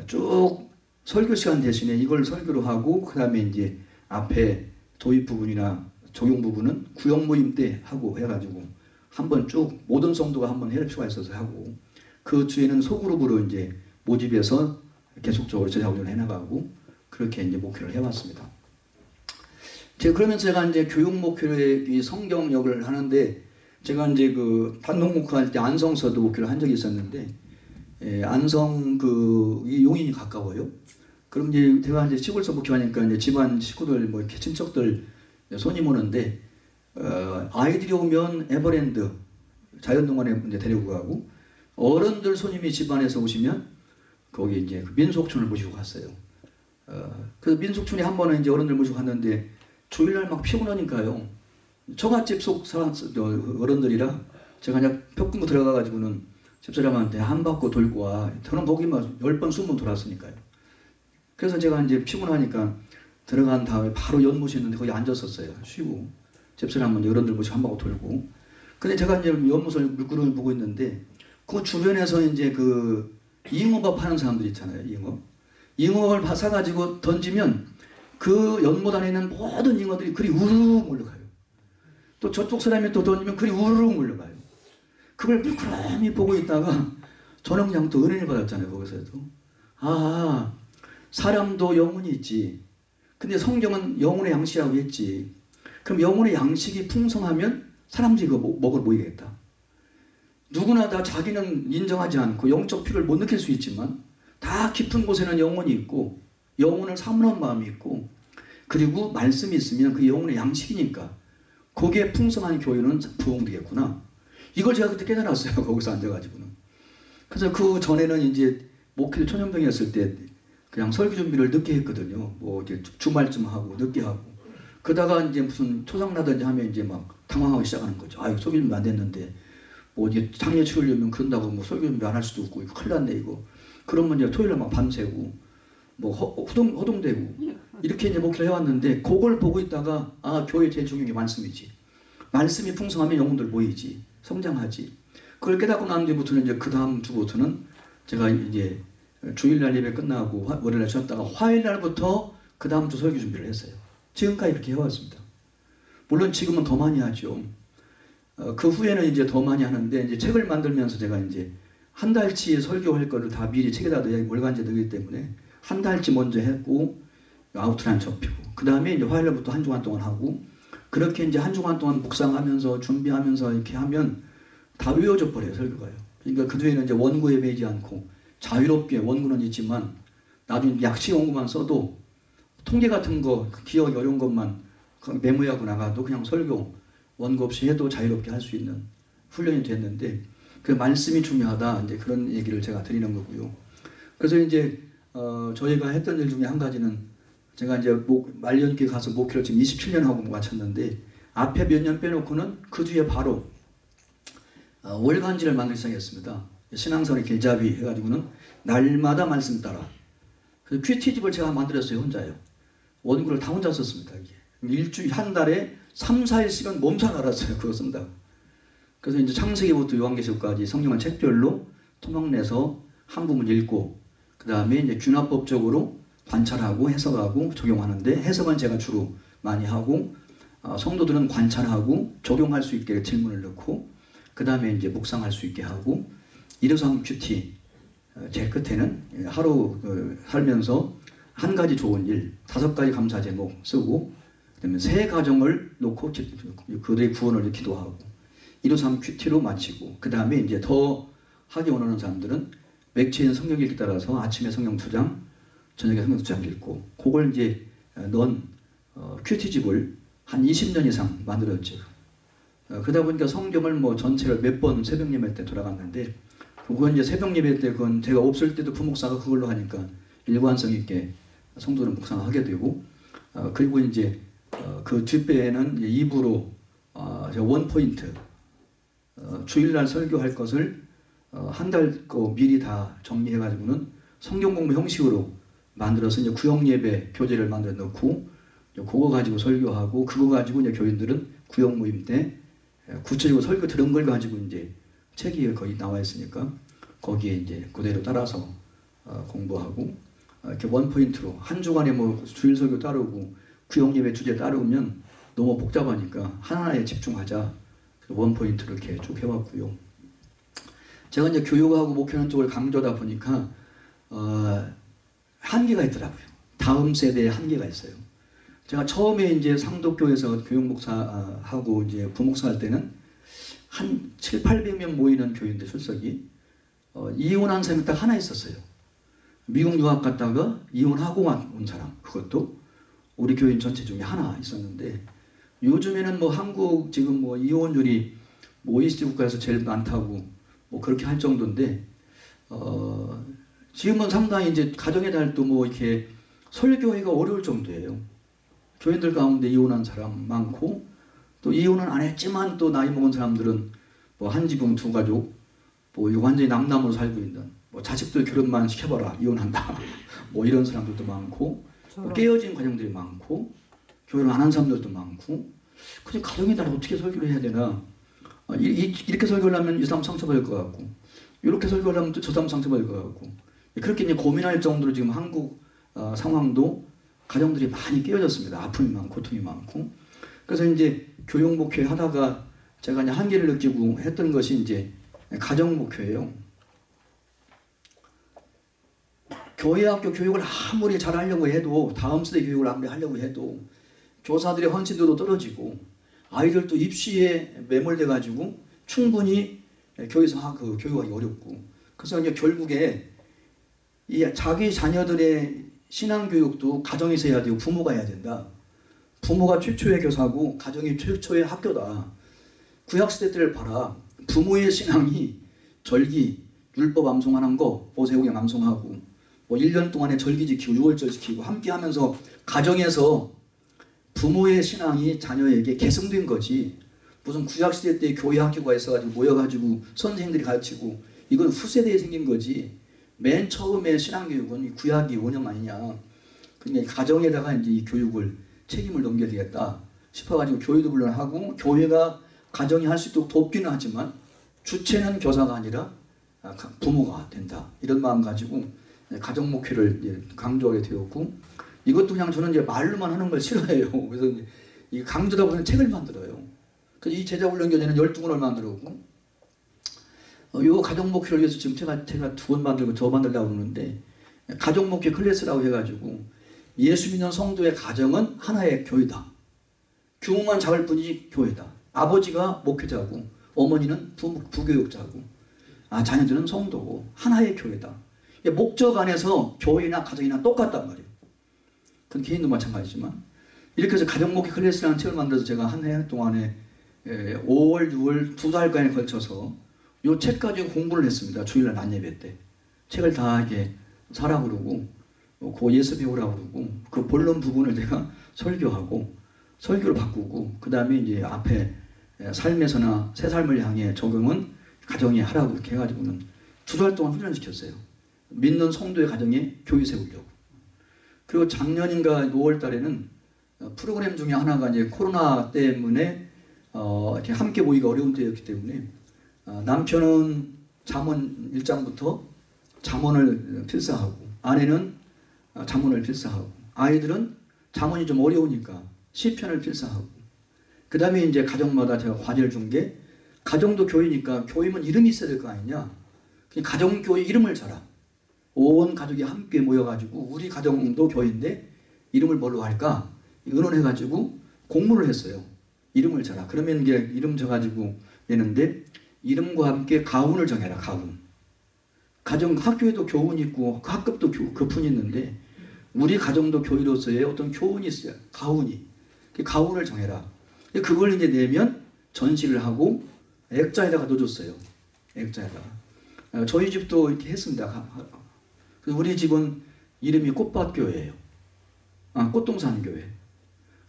[SPEAKER 1] 쭉 설교 시간 대신에 이걸 설교로 하고 그 다음에 이제 앞에 도입 부분이나 적용 부분은 구역 모임 때 하고 해가지고 한번 쭉 모든 성도가 한번 해낼 필요가 있어서 하고 그 주에는 소그룹으로 이제 모집해서 계속적으로 제작을 해나가고 그렇게 이제 목표를 해왔습니다. 제가 그러면서 제가 이제 교육 목표의 성경역을 하는데 제가 이제 그 단독 목표할 때 안성서도 목표를 한 적이 있었는데 예, 안성 그 용인이 가까워요. 그럼 이제 제가 이제 시골서 목표하니까 이제 집안 식구들 뭐 이렇게 친척들 손님 오는데 어, 아이들이 오면 에버랜드 자연동원에 이제 데리고 가고 어른들 손님이 집안에서 오시면 거기 이제 그 민속촌을 모시고 갔어요. 어, 그 민속촌에 한 번은 이제 어른들 모시고 갔는데 주일날 막 피곤하니까요. 처갓집 속 사람 어른들이라 제가 그냥 벽금고 들어가가지고는 집사람한테 한 바퀴 돌고 와. 저는 보기만 열 번, 스무 번 돌았으니까요. 그래서 제가 이제 피곤하니까 들어간 다음에 바로 연못이 있는데 거기 앉았었어요. 쉬고. 집사람은 어른들 모시고 한 바퀴 돌고. 근데 제가 이제 연못을 물구름을 보고 있는데 그 주변에서 이제 그 잉어밥 하는 사람들 있잖아요. 잉어. 잉어를 사가지고 던지면 그 연못 안에 있는 모든 잉어들이 그리 우르르 몰려가요. 또 저쪽 사람이 또 던지면 그리 우르르 몰려가요. 그걸 물끄러미 보고 있다가 또 은혜를 받았잖아요. 거기서도. 아, 사람도 영혼이 있지. 근데 성경은 영혼의 양식이라고 했지. 그럼 영혼의 양식이 풍성하면 사람들이 그거 먹을 모이겠다. 누구나 다 자기는 인정하지 않고 영적 피를 못 느낄 수 있지만 다 깊은 곳에는 영혼이 있고 영혼을 사모하는 마음이 있고 그리고 말씀이 있으면 그 영혼의 양식이니까 거기에 풍성한 교회는 부흥되겠구나. 이걸 제가 그때 깨달았어요. 거기서 앉아가지고는. 그래서 그 전에는 이제 목회 초년병이었을 때 그냥 설교 준비를 늦게 했거든요. 뭐 이제 주말쯤 하고 늦게 하고. 그러다가 이제 무슨 초상나든지 하면 이제 막 당황하기 시작하는 거죠. 아유 설교 준비 안 됐는데 뭐 이제 장례 치우려면 그런다고 뭐 설교 준비 안 할 수도 없고 이거 큰일 났네 이거. 그러면 이제 토요일에 막 밤새고 뭐 허, 허동, 허동되고 이렇게 이제 목회를 해왔는데 그걸 보고 있다가 아 교회 제일 중요한 게 말씀이지. 말씀이 풍성하면 영혼들 모이지. 성장하지. 그걸 깨닫고 난 뒤부터는 이제 그 다음 주부터는 제가 이제 주일날 예배 끝나고 월요일날 쉬었다가 화요일날부터 그 다음 주 설교 준비를 했어요. 지금까지 이렇게 해왔습니다. 물론 지금은 더 많이 하죠. 어, 그 후에는 이제 더 많이 하는데 이제 책을 만들면서 제가 이제 한 달치 설교할 거를 다 미리 책에다 넣어야 월간지 넣기 때문에 한 달치 먼저 했고 아웃라인 접히고 그 다음에 이제 화요일부터 한 주간 동안 하고 그렇게 이제 한 주간 동안 묵상하면서 준비하면서 이렇게 하면 다 외워져 버려요 설교가요. 그러니까 그 뒤에는 이제 원고에 매지 않고 자유롭게 원고는 있지만 나중에 약식 원고만 써도 통계 같은 거 기억이 어려운 것만 메모하고 나가도 그냥 설교 원고 없이 해도 자유롭게 할 수 있는 훈련이 됐는데 그 말씀이 중요하다 이제 그런 얘기를 제가 드리는 거고요. 그래서 이제 어 저희가 했던 일 중에 한 가지는 제가 이제 목, 말년기 가서 목회를 지금 27년 하고 마쳤는데 앞에 몇 년 빼놓고는 그 뒤에 바로 어, 월간지를 만들기 시작했습니다. 신앙선의 길잡이 해가지고는 날마다 말씀 따라. 그래서 퀴티집을 제가 만들었어요 혼자요. 원고를 다 혼자 썼습니다. 이게. 일주일 한 달에 3, 4일씩은 몸살 알았어요. 그거 쓴다. 그래서 이제 창세기부터 요한계시록까지 성경을 책별로 토막내서 한 부분 읽고 그 다음에 이제 균화법적으로 관찰하고 해석하고 적용하는데 해석은 제가 주로 많이 하고 어, 성도들은 관찰하고 적용할 수 있게 질문을 넣고 그 다음에 이제 묵상할 수 있게 하고 일오삼 QT 어, 제 끝에는 하루 그 살면서 한 가지 좋은 일 다섯 가지 감사 제목 쓰고 그다음에 세 가정을 놓고 기- 그들의 구원을 기도하고 일오삼 QT로 마치고 그 다음에 이제 더 하기 원하는 사람들은 맥체인 성경 읽기 따라서 아침에 성경 두 장, 저녁에 성경 두 장 읽고 그걸 이제 어, 넣은 어, QT집을 한 20년 이상 만들었죠. 어, 그러다 보니까 성경을 뭐 전체를 몇 번 새벽 예배 때 돌아갔는데 그건 이제 새벽 예배 때 그건 제가 없을 때도 부목사가 그걸로 하니까 일관성 있게 성도는 묵상하게 되고 어, 그리고 이제 어, 그 뒷배에는 입으로 어, 원 포인트 어, 주일날 설교할 것을 어, 한달거 미리 다 정리해 가지고는 성경 공부 형식으로 만들어서 이제 구역 예배 교재를 만들어 놓고 그거 가지고 설교하고 그거 가지고 이제 교인들은 구역 모임 때 에, 구체적으로 설교 들은 걸 가지고 이제 책이 거의 나와 있으니까 거기에 이제 그대로 따라서 어, 공부하고 어, 이렇게 원 포인트로 한 주간에 뭐 주일 설교 따르고 구역 예배 주제 따르면 너무 복잡하니까 하나에 집중하자 원 포인트로 이렇게 쭉 해왔고요. 제가 이제 교육하고 목회하는 쪽을 강조하다 보니까 어, 한계가 있더라고요. 다음 세대에 한계가 있어요. 제가 처음에 이제 상독교에서 교육목사하고 이제 부목사 할 때는 한 7, 800명 모이는 교인들 출석이 어, 이혼한 사람이 딱 하나 있었어요. 미국 유학 갔다가 이혼하고 와- 온 사람 그것도 우리 교인 전체 중에 하나 있었는데 요즘에는 뭐 한국 지금 뭐 이혼율이 뭐 OECD 국가에서 제일 많다고 뭐 그렇게 할 정도인데 어 지금은 상당히 이제 가정의 달도 뭐 이렇게 설교하기가 어려울 정도예요. 교인들 가운데 이혼한 사람 많고 또 이혼은 안 했지만 또 나이 먹은 사람들은 뭐 한 지붕 두 가족 뭐 완전히 남남으로 살고 있는 뭐 자식들 결혼만 시켜봐라 이혼한다 *laughs* 뭐 이런 사람들도 많고 뭐 깨어진 가정들이 많고 결혼 안한 사람들도 많고 그냥 가정에 따라 어떻게 설교를 해야 되나 어, 이, 이, 이렇게 설교를 하면 이 사람 상처받을 것 같고 이렇게 설교를 하면 또저 사람 상처받을 것 같고 그렇게 이제 고민할 정도로 지금 한국 어, 상황도 가정들이 많이 깨어졌습니다. 아픔이 많고 고통이 많고 그래서 이제 교육 목회 하다가 제가 이제 한계를 느끼고 했던 것이 이제 가정 목회예요. 교회 학교 교육을 아무리 잘하려고 해도 다음 세대 교육을 아무리 하려고 해도 교사들의 헌신도도 떨어지고 아이들도 입시에 매몰돼 가지고 충분히 교회에서 하- 그 교육하기 어렵고 그래서 이제 결국에 이 자기 자녀들의 신앙 교육도 가정에서 해야 되고 부모가 해야 된다. 부모가 최초의 교사고 가정이 최초의 학교다. 구약 시대 때를 봐라. 부모의 신앙이 절기, 율법 암송하는 거, 보세국양 암송하고 뭐 1년 동안에 절기 지키고 6월절 지키고 함께 하면서 가정에서 부모의 신앙이 자녀에게 계승된 거지. 무슨 구약 시대 때 교회 학교가 있어가지고 모여가지고 선생님들이 가르치고 이건 후세대에 생긴 거지. 맨 처음에 신앙교육은 이 구약이 원형 아니냐. 그러니까 가정에다가 이제 이 교육을 책임을 넘겨야 되겠다 싶어가지고 교회도 물론 하고 교회가 가정이 할 수 있도록 돕기는 하지만 주체는 교사가 아니라 아, 가- 부모가 된다 이런 마음 가지고 가정 목회를 강조하게 되었고 이것도 그냥 저는 이제 말로만 하는 걸 싫어해요. *laughs* 그래서 이 강조다 보면 책을 만들어요. 그래서 이 제자 훈련 교재는 12권을 만들었고 어, 요 가정 목회를 위해서 지금 제가 제가 두 권 만들고 더 만들려고 그러는데 가정 목회 클래스라고 해가지고 예수 믿는 성도의 가정은 하나의 교회다. 규모만 작을 뿐이지 교회다. 아버지가 목회자고 어머니는 부, 부교육자고 아 자녀들은 성도고 하나의 교회다. 이게 목적 안에서 교회나 가정이나 똑같단 말이에요. 그건 개인도 마찬가지지만 이렇게 해서 가정 목회 클래스라는 책을 만들어서 제가 한 해 동안에 에, 5월, 6월 두 달간에 걸쳐서 이책 가지고 공부를 했습니다. 주일날 낮 예배 때 책을 다 이렇게 사라 그러고 어, 그 예수 배우라 그러고 그 본론 부분을 제가 *laughs* 설교하고 설교를 바꾸고 그 다음에 이제 앞에 에, 삶에서나 새 삶을 향해 적용은 가정에 하라고 이렇게 해가지고는 두 달 동안 훈련시켰어요. 믿는 성도의 가정에 교회 세우려고. 그리고 작년인가 5월 달에는 어, 프로그램 중에 하나가 이제 코로나 때문에 어, 이렇게 함께 모이기가 어려운 때였기 때문에 어, 남편은 잠언 1장부터 잠언을 필사하고 아내는 어, 잠언을 필사하고 아이들은 잠언이 좀 어려우니까 시편을 필사하고. 그 다음에 이제 가정마다 제가 과제를 준 게 가정도 교회니까 교회면 이름이 있어야 될 거 아니냐. 가정교회 이름을 줘라 온 가족이 함께 모여가지고 우리 가정도 교회인데 이름을 뭘로 할까? 의논해가지고 공모를 했어요. 이름을 줘라. 그러면 이게 이름 줘가지고 내는데 이름과 함께 가훈을 정해라 가훈. 가정 학교에도 교훈이 있고 그 학급도 교, 교훈이 있는데 우리 가정도 교회로서의 어떤 교훈이 있어요. 가훈이. 그 가훈을 정해라. 그걸 이제 내면 전시를 하고 액자에다가 넣어줬어요. 액자에다가. 어, 저희 집도 이렇게 했습니다 우리 집은 이름이 꽃밭교회예요 아, 꽃동산 교회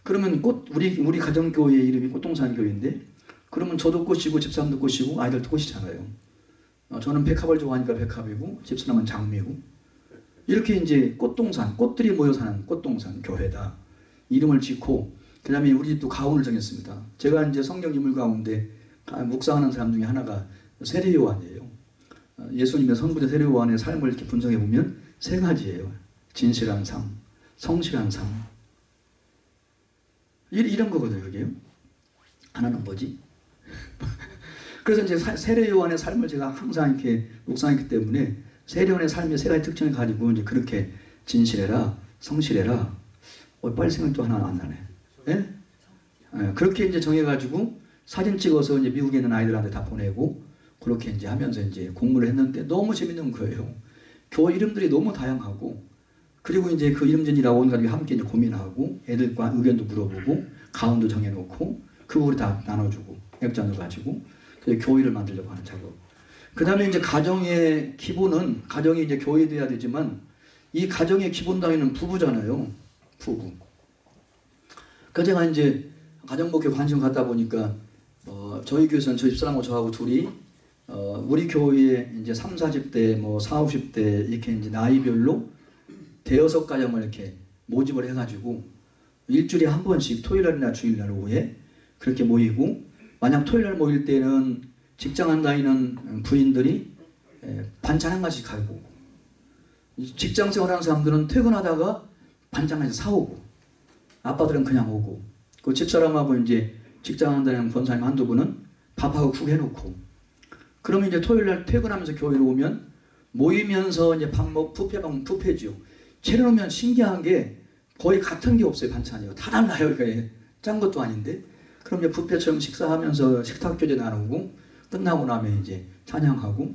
[SPEAKER 1] 그러면 꽃 우리 우리 가정 교회 이름이 꽃동산 교회인데 그러면 저도 꽃이고 집사람도 꽃이고 아이들도 꽃이잖아요. 어, 저는 백합을 좋아하니까 백합이고 집사람은 장미고 이렇게 이제 꽃동산 꽃들이 모여 사는 꽃동산 교회다 이름을 짓고 그 다음에 우리 집도 가훈을 정했습니다. 제가 이제 성경 인물 가운데 아, 묵상하는 사람 중에 하나가 세례 요한이에요. 어, 예수님의 선구자 세례 요한의 삶을 이렇게 분석해 보면 세 가지예요. 진실한 삶, 성실한 삶. 이- 이런 거거든요, 그게요. 하나는 뭐지? *laughs* 그래서 이제 사- 세례 요한의 삶을 제가 항상 이렇게 묵상했기 때문에 세례 요한의 삶의 세 가지 특징을 가지고 이제 그렇게 진실해라, 성실해라. 어, 빨리 생각 또 하나 안 나네. 예? 예, 그렇게 이제 정해가지고 사진 찍어서 이제 미국에 있는 아이들한테 다 보내고 그렇게 이제 하면서 이제 공부를 했는데 너무 재밌는 거예요. 교회 이름들이 너무 다양하고 그리고 이제 그 이름전이라고 온 가족이 함께 이제 고민하고 애들과 의견도 물어보고 가운도 정해놓고 그 우리 다 나눠주고 액자도 가지고 교회를 만들려고 하는 작업. 그 다음에 이제 가정의 기본은 가정이 이제 교회돼야 되지만 이 가정의 기본 단위는 부부잖아요. 부부. 그 제가 이제 가정목회 관심 갖다 보니까 어, 저희 교회에서는 저희 집사람하고 저하고 둘이 어, 우리 교회에 이제 3, 40대 뭐 4, 50대 이렇게 이제 나이별로 대여섯 가정을 이렇게 모집을 해가지고 일주일에 한 번씩 토요일날이나 주일날 오후에 그렇게 모이고 만약 토요일날 모일 때는 직장 안 다니는 부인들이 에, 반찬 한 가지고 오고 직장 생활하는 사람들은 퇴근하다가 반찬 하나씩 사오고 아빠들은 그냥 오고 그 집사람하고 이제 직장 안 다니는 권사님 한두 분은 밥하고 국 해놓고 그러면 이제 토요일 날 퇴근하면서 교회로 오면 모이면서 이제 밥 먹, 뷔페 먹으면 뷔페죠. 차려놓으면 신기한 게 거의 같은 게 없어요 반찬이요. 다 달라요 이게 짠 것도 아닌데. 그럼 이제 뷔페처럼 식사하면서 식탁 교제 나누고 끝나고 나면 이제 찬양하고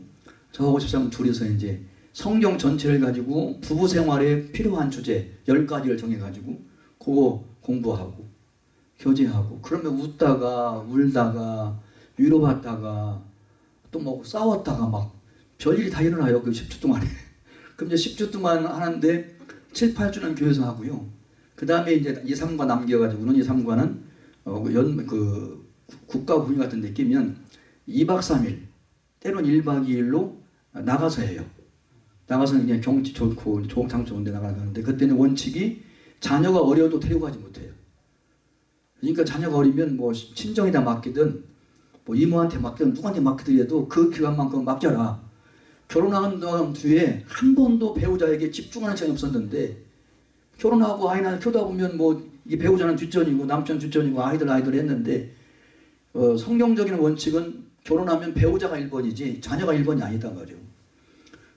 [SPEAKER 1] 저하고 집사람 둘이서 이제 성경 전체를 가지고 부부 생활에 필요한 주제 열 가지를 정해가지고 그거 공부하고 교제하고 그러면 웃다가 울다가 위로받다가 또 뭐 싸웠다가 막 별일이 다 일어나요. 그 10주 동안에. *laughs* 그럼 이제 10주 동안 하는데 7, 8주는 교회에서 하고요. 그 다음에 이제 2, 3과 남겨가지고는 2, 3과는 어, 연, 그 국가 군인 같은 데 끼면 2박 3일 때로는 1박 2일로 나가서 해요. 나가서 그냥 경치 좋고 좋은 장 좋은 데 나가는데 그때는 원칙이 자녀가 어려도 데리고 가지 못해요. 그러니까 자녀가 어리면 뭐 친정에다 맡기든 뭐 이모한테 맡기든 누구한테 맡기더라도 그 기간만큼 맡겨라. 결혼한 다음 뒤에 한 번도 배우자에게 집중하는 시간이 없었는데 결혼하고 아이 낳아 키우다 보면 뭐 이게 배우자는 뒷전이고 남편 뒷전이고 아이들 아이들 했는데 어, 성경적인 원칙은 결혼하면 배우자가 1번이지 자녀가 1번이 아니다 말이에요.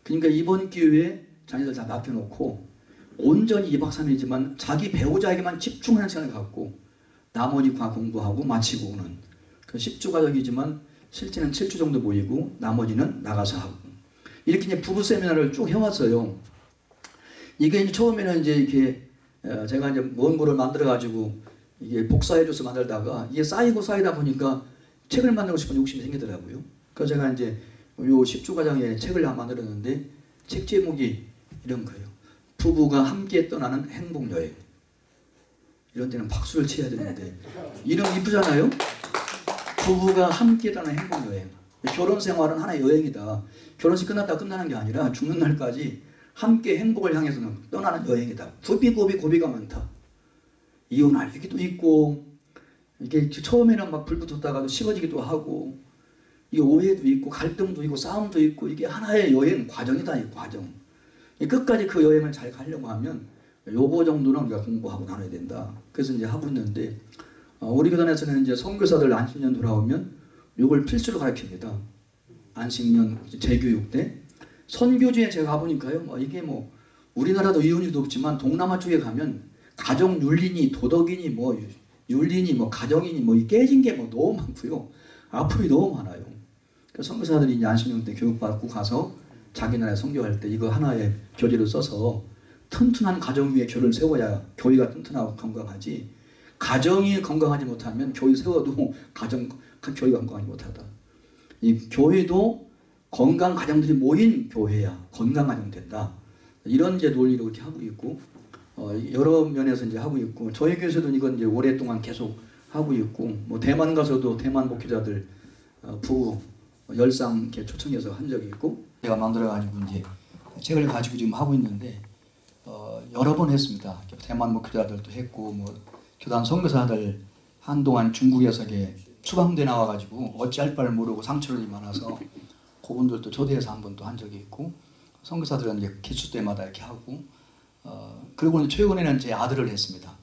[SPEAKER 1] 그러니까 이번 기회에 자녀들 다 맡겨놓고 온전히 2박 3일이지만 자기 배우자에게만 집중하는 시간을 갖고 나머지 과 공부하고 마치고 오는 그 10주 과정이지만 실제는 7주 정도 모이고 나머지는 나가서 하고 이렇게 이제 부부 세미나를 쭉 해왔어요. 이게 이제 처음에는 이제 이렇게 어, 제가 이제 먼 거를 만들어 가지고 이게 복사해줘서 만들다가 이게 쌓이고 쌓이다 보니까 책을 만들고 싶은 욕심이 생기더라고요. 그래서 제가 이제 요 10주 과정에 책을 하나 만들었는데 책 제목이 이런 거예요. 부부가 함께 떠나는 행복 여행. 이런 데는 박수를 쳐야 되는데 이름 이쁘잖아요. 부부가 함께 떠나는 행복 여행. 결혼 생활은 하나의 여행이다. 결혼식 끝났다 끝나는 게 아니라 죽는 날까지 함께 행복을 향해서는 떠나는 여행이다. 고비 고비 고비가 많다. 이혼할 얘기도 있고 이게 처음에는 막 불 붙었다가도 식어지기도 하고 이 오해도 있고 갈등도 있고 싸움도 있고 이게 하나의 여행 과정이다 이 과정. 끝까지 그 여행을 잘 가려고 하면 요거 정도는 우리가 공부하고 나눠야 된다. 그래서 이제 하고 있는데 어, 우리 교단에서는 이제 선교사들 안식년 돌아오면 요걸 필수로 가르칩니다. 안식년 재교육 때 선교지에 제가 가보니까요. 뭐 이게 뭐 우리나라도 이혼율도 없지만 동남아 쪽에 가면 가정 윤리니 도덕이니 뭐 윤리니 뭐 가정이니 뭐 깨진 게 뭐 너무 많고요. 아픔이 너무 많아요. 그래서 선교사들이 이제 안식년 때 교육받고 가서 자기 나라에 선교할 때 이거 하나의 교재를 써서 튼튼한 가정 위에 교를 세워야 교회가 튼튼하고 건강하지 가정이 건강하지 못하면 교회 세워도 *laughs* 가정 교회가 건강하지 못하다. 이 교회도 건강 가정들이 모인 교회야 건강 가정 된다. 이런 이제 논리로 이렇게 하고 있고 어, 여러 면에서 이제 하고 있고 저희 교회에서도 이건 이제 오랫동안 계속 하고 있고 뭐 대만 가서도 대만 목회자들 어, 부부 열상 이렇게 초청해서 한 적이 있고 제가 만들어 가지고 이제 책을 가지고 지금 하고 있는데 어, 여러 번 했습니다. 대만 목회자들도 했고 뭐 교단 선교사들 한동안 중국에서 이게 추방돼 나와가지고 어찌할 바를 모르고 상처를 많아서 그분들도 초대해서 한 번도 한 적이 있고 선교사들은 이제 기수 때마다 이렇게 하고 어, 그리고 최근에는 제 아들을 했습니다.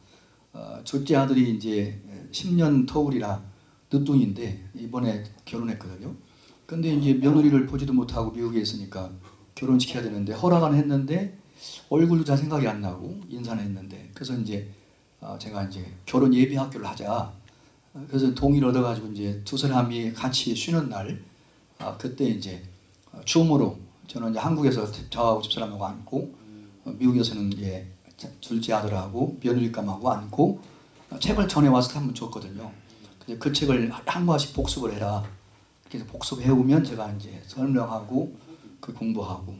[SPEAKER 1] 어, 첫째 아들이 이제 10년 터울이라 늦둥인데 이번에 결혼했거든요. 근데 이제 며느리를 보지도 못하고 미국에 있으니까 결혼시켜야 되는데 허락은 했는데 얼굴도 잘 생각이 안 나고 인사는 했는데 그래서 이제 어, 제가 이제 결혼 예비 학교를 하자. 그래서 동의를 얻어가지고 이제 두 사람이 같이 쉬는 날 아, 그때 이제 어, 줌으로 저는 이제 한국에서 저하고 집사람하고 앉고 어, 미국에서는 이제 둘째 아들하고 며느리감하고 앉고 어, 책을 전해 와서 한번 줬거든요. 근데 그 책을 한 과씩 복습을 해라. 그래서 복습해오면 제가 이제 설명하고 그 공부하고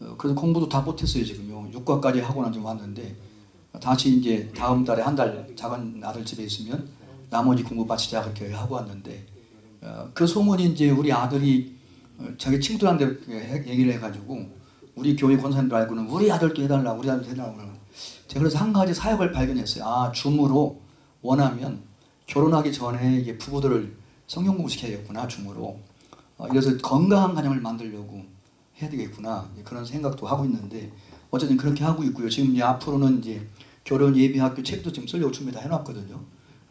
[SPEAKER 1] 어, 그래서 공부도 다 못했어요 지금요. 6과까지 하고 나좀 왔는데 다시 이제 다음 달에 한 달 작은 아들 집에 있으면 나머지 공부 마치자 그렇게 하고 왔는데 어, 그 소문이 이제 우리 아들이 어, 자기 친구들한테 얘기를 해가지고 우리 교회 권사님들 알고는 우리 아들도 해달라고 우리 아들도 해달라고 제가 그래서 한 가지 사역을 발견했어요. 아 줌으로 원하면 결혼하기 전에 이게 부부들을 성경 공부 시켜야겠구나 줌으로 어, 그래서 건강한 가정을 만들려고 해야 되겠구나 그런 생각도 하고 있는데 어쨌든 그렇게 하고 있고요. 지금 이제 앞으로는 이제 결혼 예비학교 책도 지금 쓰려고 준비 다 해놨거든요.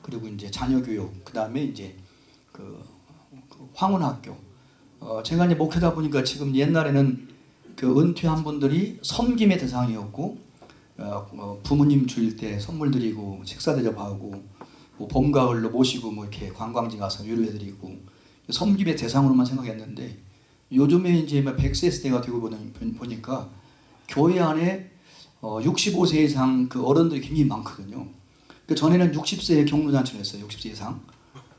[SPEAKER 1] 그리고 이제 자녀 교육 그 다음에 이제 그, 그 황혼학교 어, 제가 이제 목회다 보니까 지금 옛날에는 그 은퇴한 분들이 섬김의 대상이었고 어, 어, 부모님 주일 때 선물 드리고 식사 대접하고 뭐 봄 가을로 모시고 뭐 이렇게 관광지 가서 위로해드리고 섬김의 대상으로만 생각했는데 요즘에 이제 100세 시대가 되고 보니까 교회 안에 어, 65세 이상 그 어른들이 굉장히 많거든요. 그 전에는 60세에 경로잔치를 했어요. 60세 이상.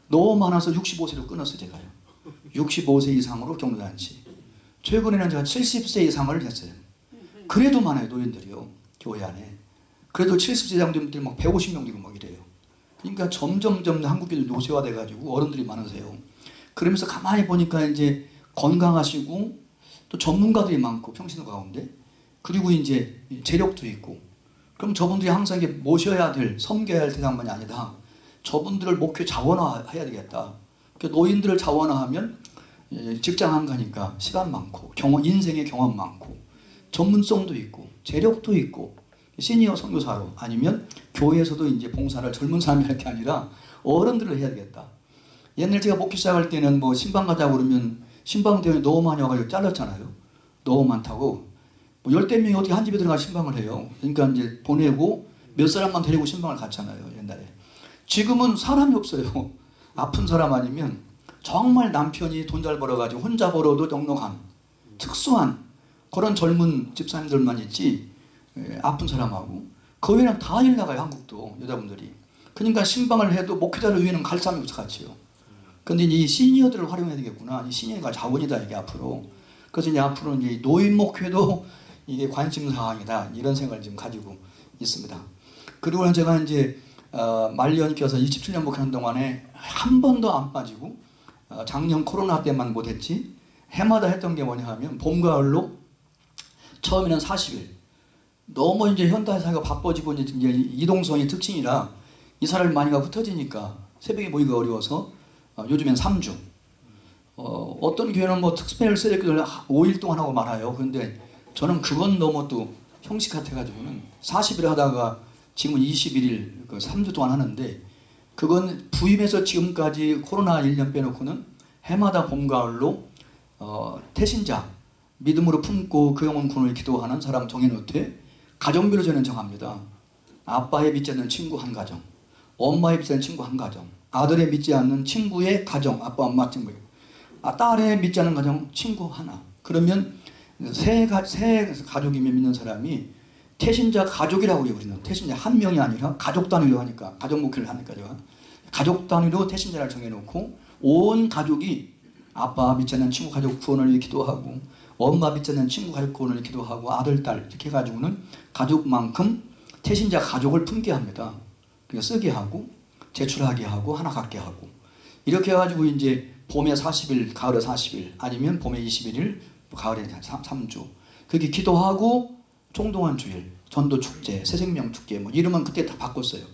[SPEAKER 1] 너무 많아서 65세로 끊었어요. 제가요. 65세 이상으로 경로잔치. 최근에는 제가 70세 이상을 했어요. 그래도 많아요. 노인들이요. 교회 안에. 그래도 70세 이상 분들이 막 150명 되고 막 이래요. 그러니까 점점점 한국인들 노쇠화돼 가지고 어른들이 많으세요. 그러면서 가만히 보니까 이제 건강하시고 또 전문가들이 많고 평신 가운데 그리고 이제 재력도 있고 그럼 저분들이 항상 이게 모셔야 될 섬겨야 할 대상만이 아니다. 저분들을 목표 자원화해야 되겠다. 노인들을 자원화하면 예, 직장 안 가니까 시간 많고 경험, 인생의 경험 많고 전문성도 있고 재력도 있고 시니어 선교사로 아니면 교회에서도 이제 봉사를 젊은 사람이 할 게 아니라 어른들을 해야 되겠다. 옛날 제가 목회 시작할 때는 뭐 신방 가자고 그러면 신방 대원이 너무 많이 와가지고 잘랐잖아요. 너무 많다고. 뭐 열대 명이 어떻게 한 집에 들어가 신방을 해요. 그러니까 이제 보내고 몇 사람만 데리고 신방을 갔잖아요. 옛날에. 지금은 사람이 없어요. *laughs* 아픈 사람 아니면 정말 남편이 돈 잘 벌어가지고 혼자 벌어도 넉넉한 특수한 그런 젊은 집사님들만 있지 예, 아픈 사람하고 그 외에는 다 일 나가요 한국도 여자분들이 그러니까 신방을 해도 목회자를 위해는 갈 사람이 없어 같이요 근데 이 시니어들을 활용해야 되겠구나 이 시니어가 자원이다 이게 앞으로 그래서 이제 앞으로 이제 노인 목회도 이게 관심 사항이다. 이런 생각을 지금 가지고 있습니다. 그리고 제가 이제 어, 말년 껴서 27년 목회하는 동안에 한 번도 안 빠지고 어, 작년 코로나 때만 못했지 해마다 했던 게 뭐냐 하면 봄 가을로 처음에는 40일. 너무 이제 현대 사회가 바빠지고 이제 이동성이 특징이라 이 사람이 많이 가 흩어지니까 새벽에 모이기가 어려워서 어, 요즘엔 3주. 어, 어떤 교회는 뭐 특별히 쓰레기를 5일 동안 하고 말아요. 그런데 저는 그건 너무 또 형식 같아가지고는 40일 하다가 지금은 21일 그 3주 동안 하는데 그건 부임해서 지금까지 코로나 1년 빼놓고는 해마다 봄 가을로 어, 태신자 믿음으로 품고 그 영혼 군을 기도하는 사람 정해놓되 가정별로 저는 정합니다. 아빠의 믿지 않는 친구 한 가정, 엄마의 믿지 않는 친구 한 가정, 아들의 믿지 않는 친구의 가정, 아빠 엄마 친구, 아, 딸의 믿지 않는 가정 친구 하나. 그러면 세, 가, 세 가족이면 믿는 사람이 태신자 가족이라고 해요 우리는. 태신자 한 명이 아니라 가족 단위로 하니까 가족 목회를 하니까 제가 가족 단위로 태신자를 정해놓고 온 가족이 아빠 믿지 않는 친구 가족 구원을 기도하고 엄마 믿지 않는 친구 가족 구원을 기도하고 아들 딸 이렇게 해가지고는 가족만큼 태신자 가족을 품게 합니다. 그러니까 쓰게 하고 제출하게 하고 하나 갖게 하고. 이렇게 해가지고 이제 봄에 40일 가을에 40일 아니면 봄에 21일 가을에 3, 주 그렇게 기도하고 총동원 주일, 전도 축제, 새생명 축제 뭐 이름은 그때 다 바꿨어요.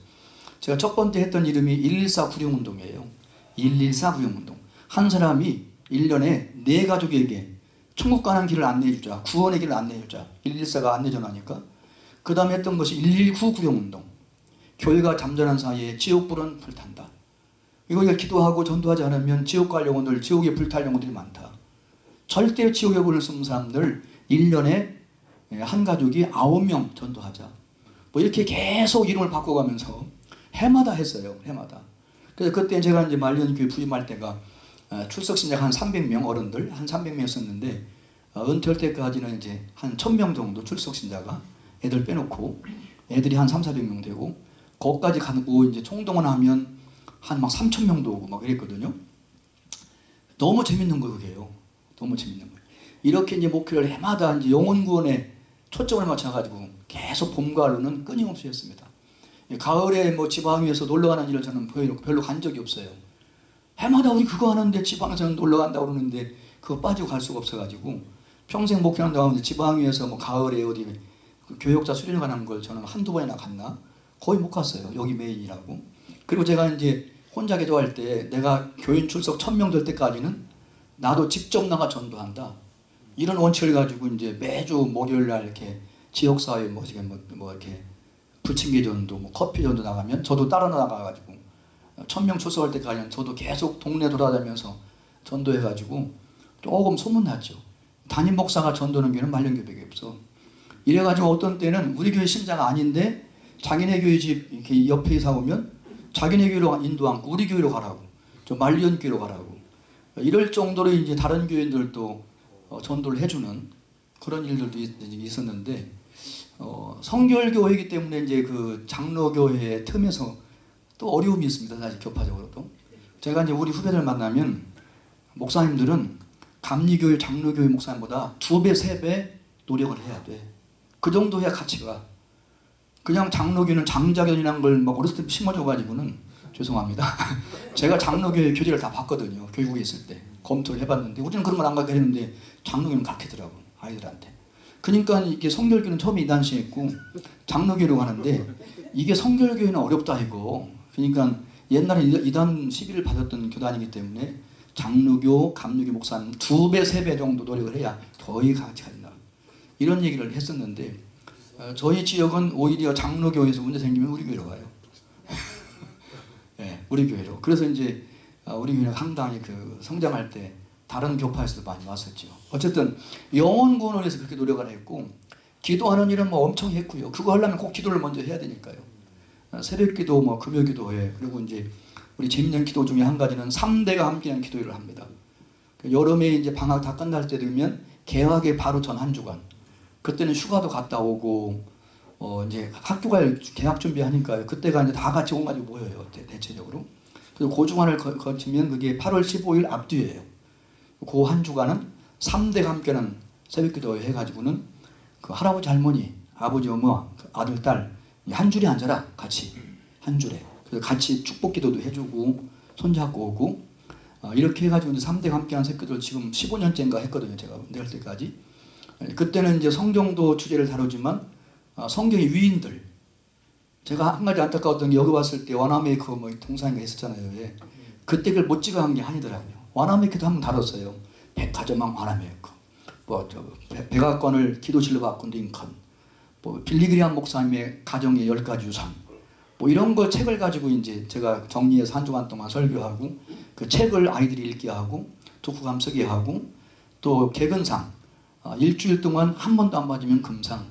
[SPEAKER 1] 제가 첫 번째 했던 이름이 114 구령 운동이에요. 114 구령 운동. 한 사람이 1년에 네 가족에게 천국 가는 길을 안내해 주자. 구원의 길을 안내해 주자. 114가 안내 전화니까. 그 다음에 했던 것이 119 구령 운동. 교회가 잠자는 사이에 지옥불은 불탄다. 이거 기도하고 전도하지 않으면 지옥 갈 영혼들, 지옥에 불탈 영혼들이 많다. 절대 지옥에 불을 쓰는 사람들 1년에 예, 한 가족이 아홉 명 전도하자. 뭐 이렇게 계속 이름을 바꿔가면서 해마다 했어요. 해마다. 그래서 그때 제가 이제 말년교회 부임할 때가 어, 출석 신자가 한 300명 어른들 한 300명이었었는데 어, 은퇴할 때까지는 이제 한 1000명 정도 출석 신자가 애들 빼놓고 애들이 한 3, 400명 되고 거기까지 가고 이제 총동원 하면 한 막 3,000명도 오고 막 그랬거든요. 너무 재밌는 거 그게요. 너무 재밌는 거예요. 이렇게 이제 목회를 해마다 이제 영혼 구원에 초점을 맞춰가지고 계속 봄가을로는 끊임없이 했습니다. 가을에 뭐 지방에서 놀러 가는 일을 저는 별로 간 적이 없어요. 해마다 우리 그거 하는데 지방에서는 놀러 간다고 그러는데 그거 빠지고 갈 수가 없어가지고 평생 목회하는 동안 지방에서 뭐 가을에 어디 그 교역자 수련을 가는 걸 저는 한두 번이나 갔나? 거의 못 갔어요. 여기 메인이라고. 그리고 제가 이제 혼자 기도할 때 내가 교인 출석 천 명 될 때까지는 나도 직접 나가 전도한다. 이런 원칙을 가지고 이제 매주 목요일 날 이렇게 지역사회 뭐, 뭐, 뭐 이렇게 부침개 전도, 뭐 커피 전도 나가면 저도 따라 나가가지고 천명 출석할 때까지는 저도 계속 동네 돌아다니면서 전도해가지고 조금 소문났죠. 담임 목사가 전도는 교회는 말년교회밖에 없어. 이래가지고 어떤 때는 우리 교회 신자가 아닌데 자기네 교회 집 이렇게 옆에 이사 오면 자기네 교회로 인도 않고 우리 교회로 가라고, 저 말년 교회로 가라고. 이럴 정도로 이제 다른 교회들도 어, 전도를 해주는 그런 일들도 있, 었는데 어, 성결교회이기 때문에 이제 그 장로교회 틈에서 또 어려움이 있습니다. 사실 교파적으로도. 제가 이제 우리 후배들 만나면 목사님들은 감리교회, 장로교회 목사님보다 두 배, 세 배 노력을 해야 돼. 그 정도 해야 가치가. 그냥 장로교는 장자견이라는 걸막 어렸을 때 심어줘가지고는 죄송합니다. *laughs* 제가 장로교회 교재를 다 봤거든요. 교육에 있을 때. 검토를 해봤는데 우리는 그런 건안 가게 했는데 장로교는 가르치더라고 아이들한테. 그러니까 이게 성결교는 처음에 이단시했고 장로교로 가는데 이게 성결교회는 어렵다 이거. 그러니까 옛날에 이단 시비를 받았던 교단이기 때문에 장로교, 감로교 목사는 두 배, 세 배 정도 노력을 해야 더위 같이 간다. 이런 얘기를 했었는데 어, 저희 지역은 오히려 장로교에서 문제 생기면 우리 교회로 가요. 네, 우리 교회로. 그래서 이제 어, 우리 교회는 상당히 그 성장할 때 다른 교파에서도 많이 왔었죠. 어쨌든 영혼 구원을 위해서 그렇게 노력을 했고 기도하는 일은 뭐 엄청 했고요. 그거 하려면 꼭 기도를 먼저 해야 되니까요. 어, 새벽기도, 뭐 금요기도회 그리고 이제 우리 재밌는 기도 중에 한 가지는 3대가 함께하는 기도회를 합니다. 그 여름에 이제 방학 다 끝날 때 되면 개학에 바로 전 한 주간. 그때는 휴가도 갔다 오고 어 이제 학교 갈 개학 준비하니까요. 그때가 이제 다 같이 온가지고 모여요. 대, 대체적으로. 그리고 그 주간을 거 치면 그게 8월 15일 앞뒤에요그 한 주간은 3대가 함께는 새벽기도 해가지고는 그 할아버지 할머니, 아버지 어머, 그 아들 딸 한 줄에 앉아라 같이 한 줄에 그래서 같이 축복기도도 해주고 손잡고 오고 어, 이렇게 해가지고 이제 3대가 함께한 새끼들 지금 15년째인가 했거든요 제가 내할 때까지 그때는 이제 성경도 주제를 다루지만 어, 성경의 위인들 제가 한 가지 안타까웠던 게 여기 왔을 때 와나메이커 뭐 동상이가 있었잖아요. 예. 그때 그걸 못 찍어 한게 아니더라고요. 와나메이커도 한번 다뤘어요. 백화점왕 와나메이커. 뭐저 백악관을 기도실로 바꾼 링컨. 뭐 빌리그리안 목사님의 가정의 열 가지 유산 뭐 이런 거 책을 가지고 이제 제가 정리해서 한 주간 동안 설교하고 그 책을 아이들이 읽게 하고 독후감 쓰게 하고 또 개근상 아, 일주일 동안 한 번도 안 빠지면 금상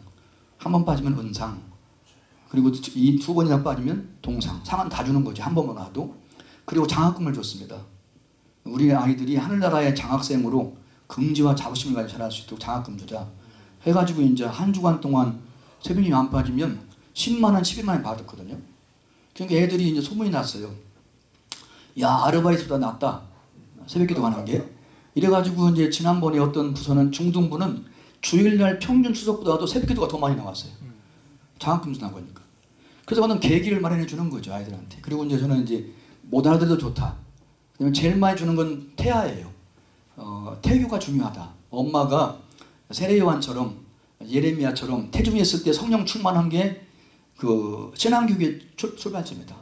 [SPEAKER 1] 한 번 빠지면 은상 그리고 이 두 번이나 빠지면 동상 상은 다 주는 거지 한 번만 와도 그리고 장학금을 줬습니다 우리 아이들이 하늘나라의 장학생으로 긍지와 자부심을 가지고 자랄 수 있도록 장학금 주자 해가지고 이제 한 주간 동안 새벽이 안 빠지면 10만 원, 11만 원 받았거든요. 그러니까 애들이 이제 소문이 났어요. 야 아르바이트보다 낫다. 새벽기도 하는 게. 이래가지고 이제 지난번에 어떤 부서는 중등부는 주일날 평균 추석보다도 새벽기도가 더 많이 나왔어요. 장학금 주나 보니까. 그래서 저는 계기를 마련해 주는 거죠 아이들한테. 그리고 이제 저는 이제 못 알아들어도 좋다. 그다음에 제일 많이 주는 건 태아예요. 어, 태교가 중요하다. 엄마가 세례요한처럼 예레미야처럼 태중에 있을 때 성령 충만한 게 그 신앙교육의 출, 출발점이다.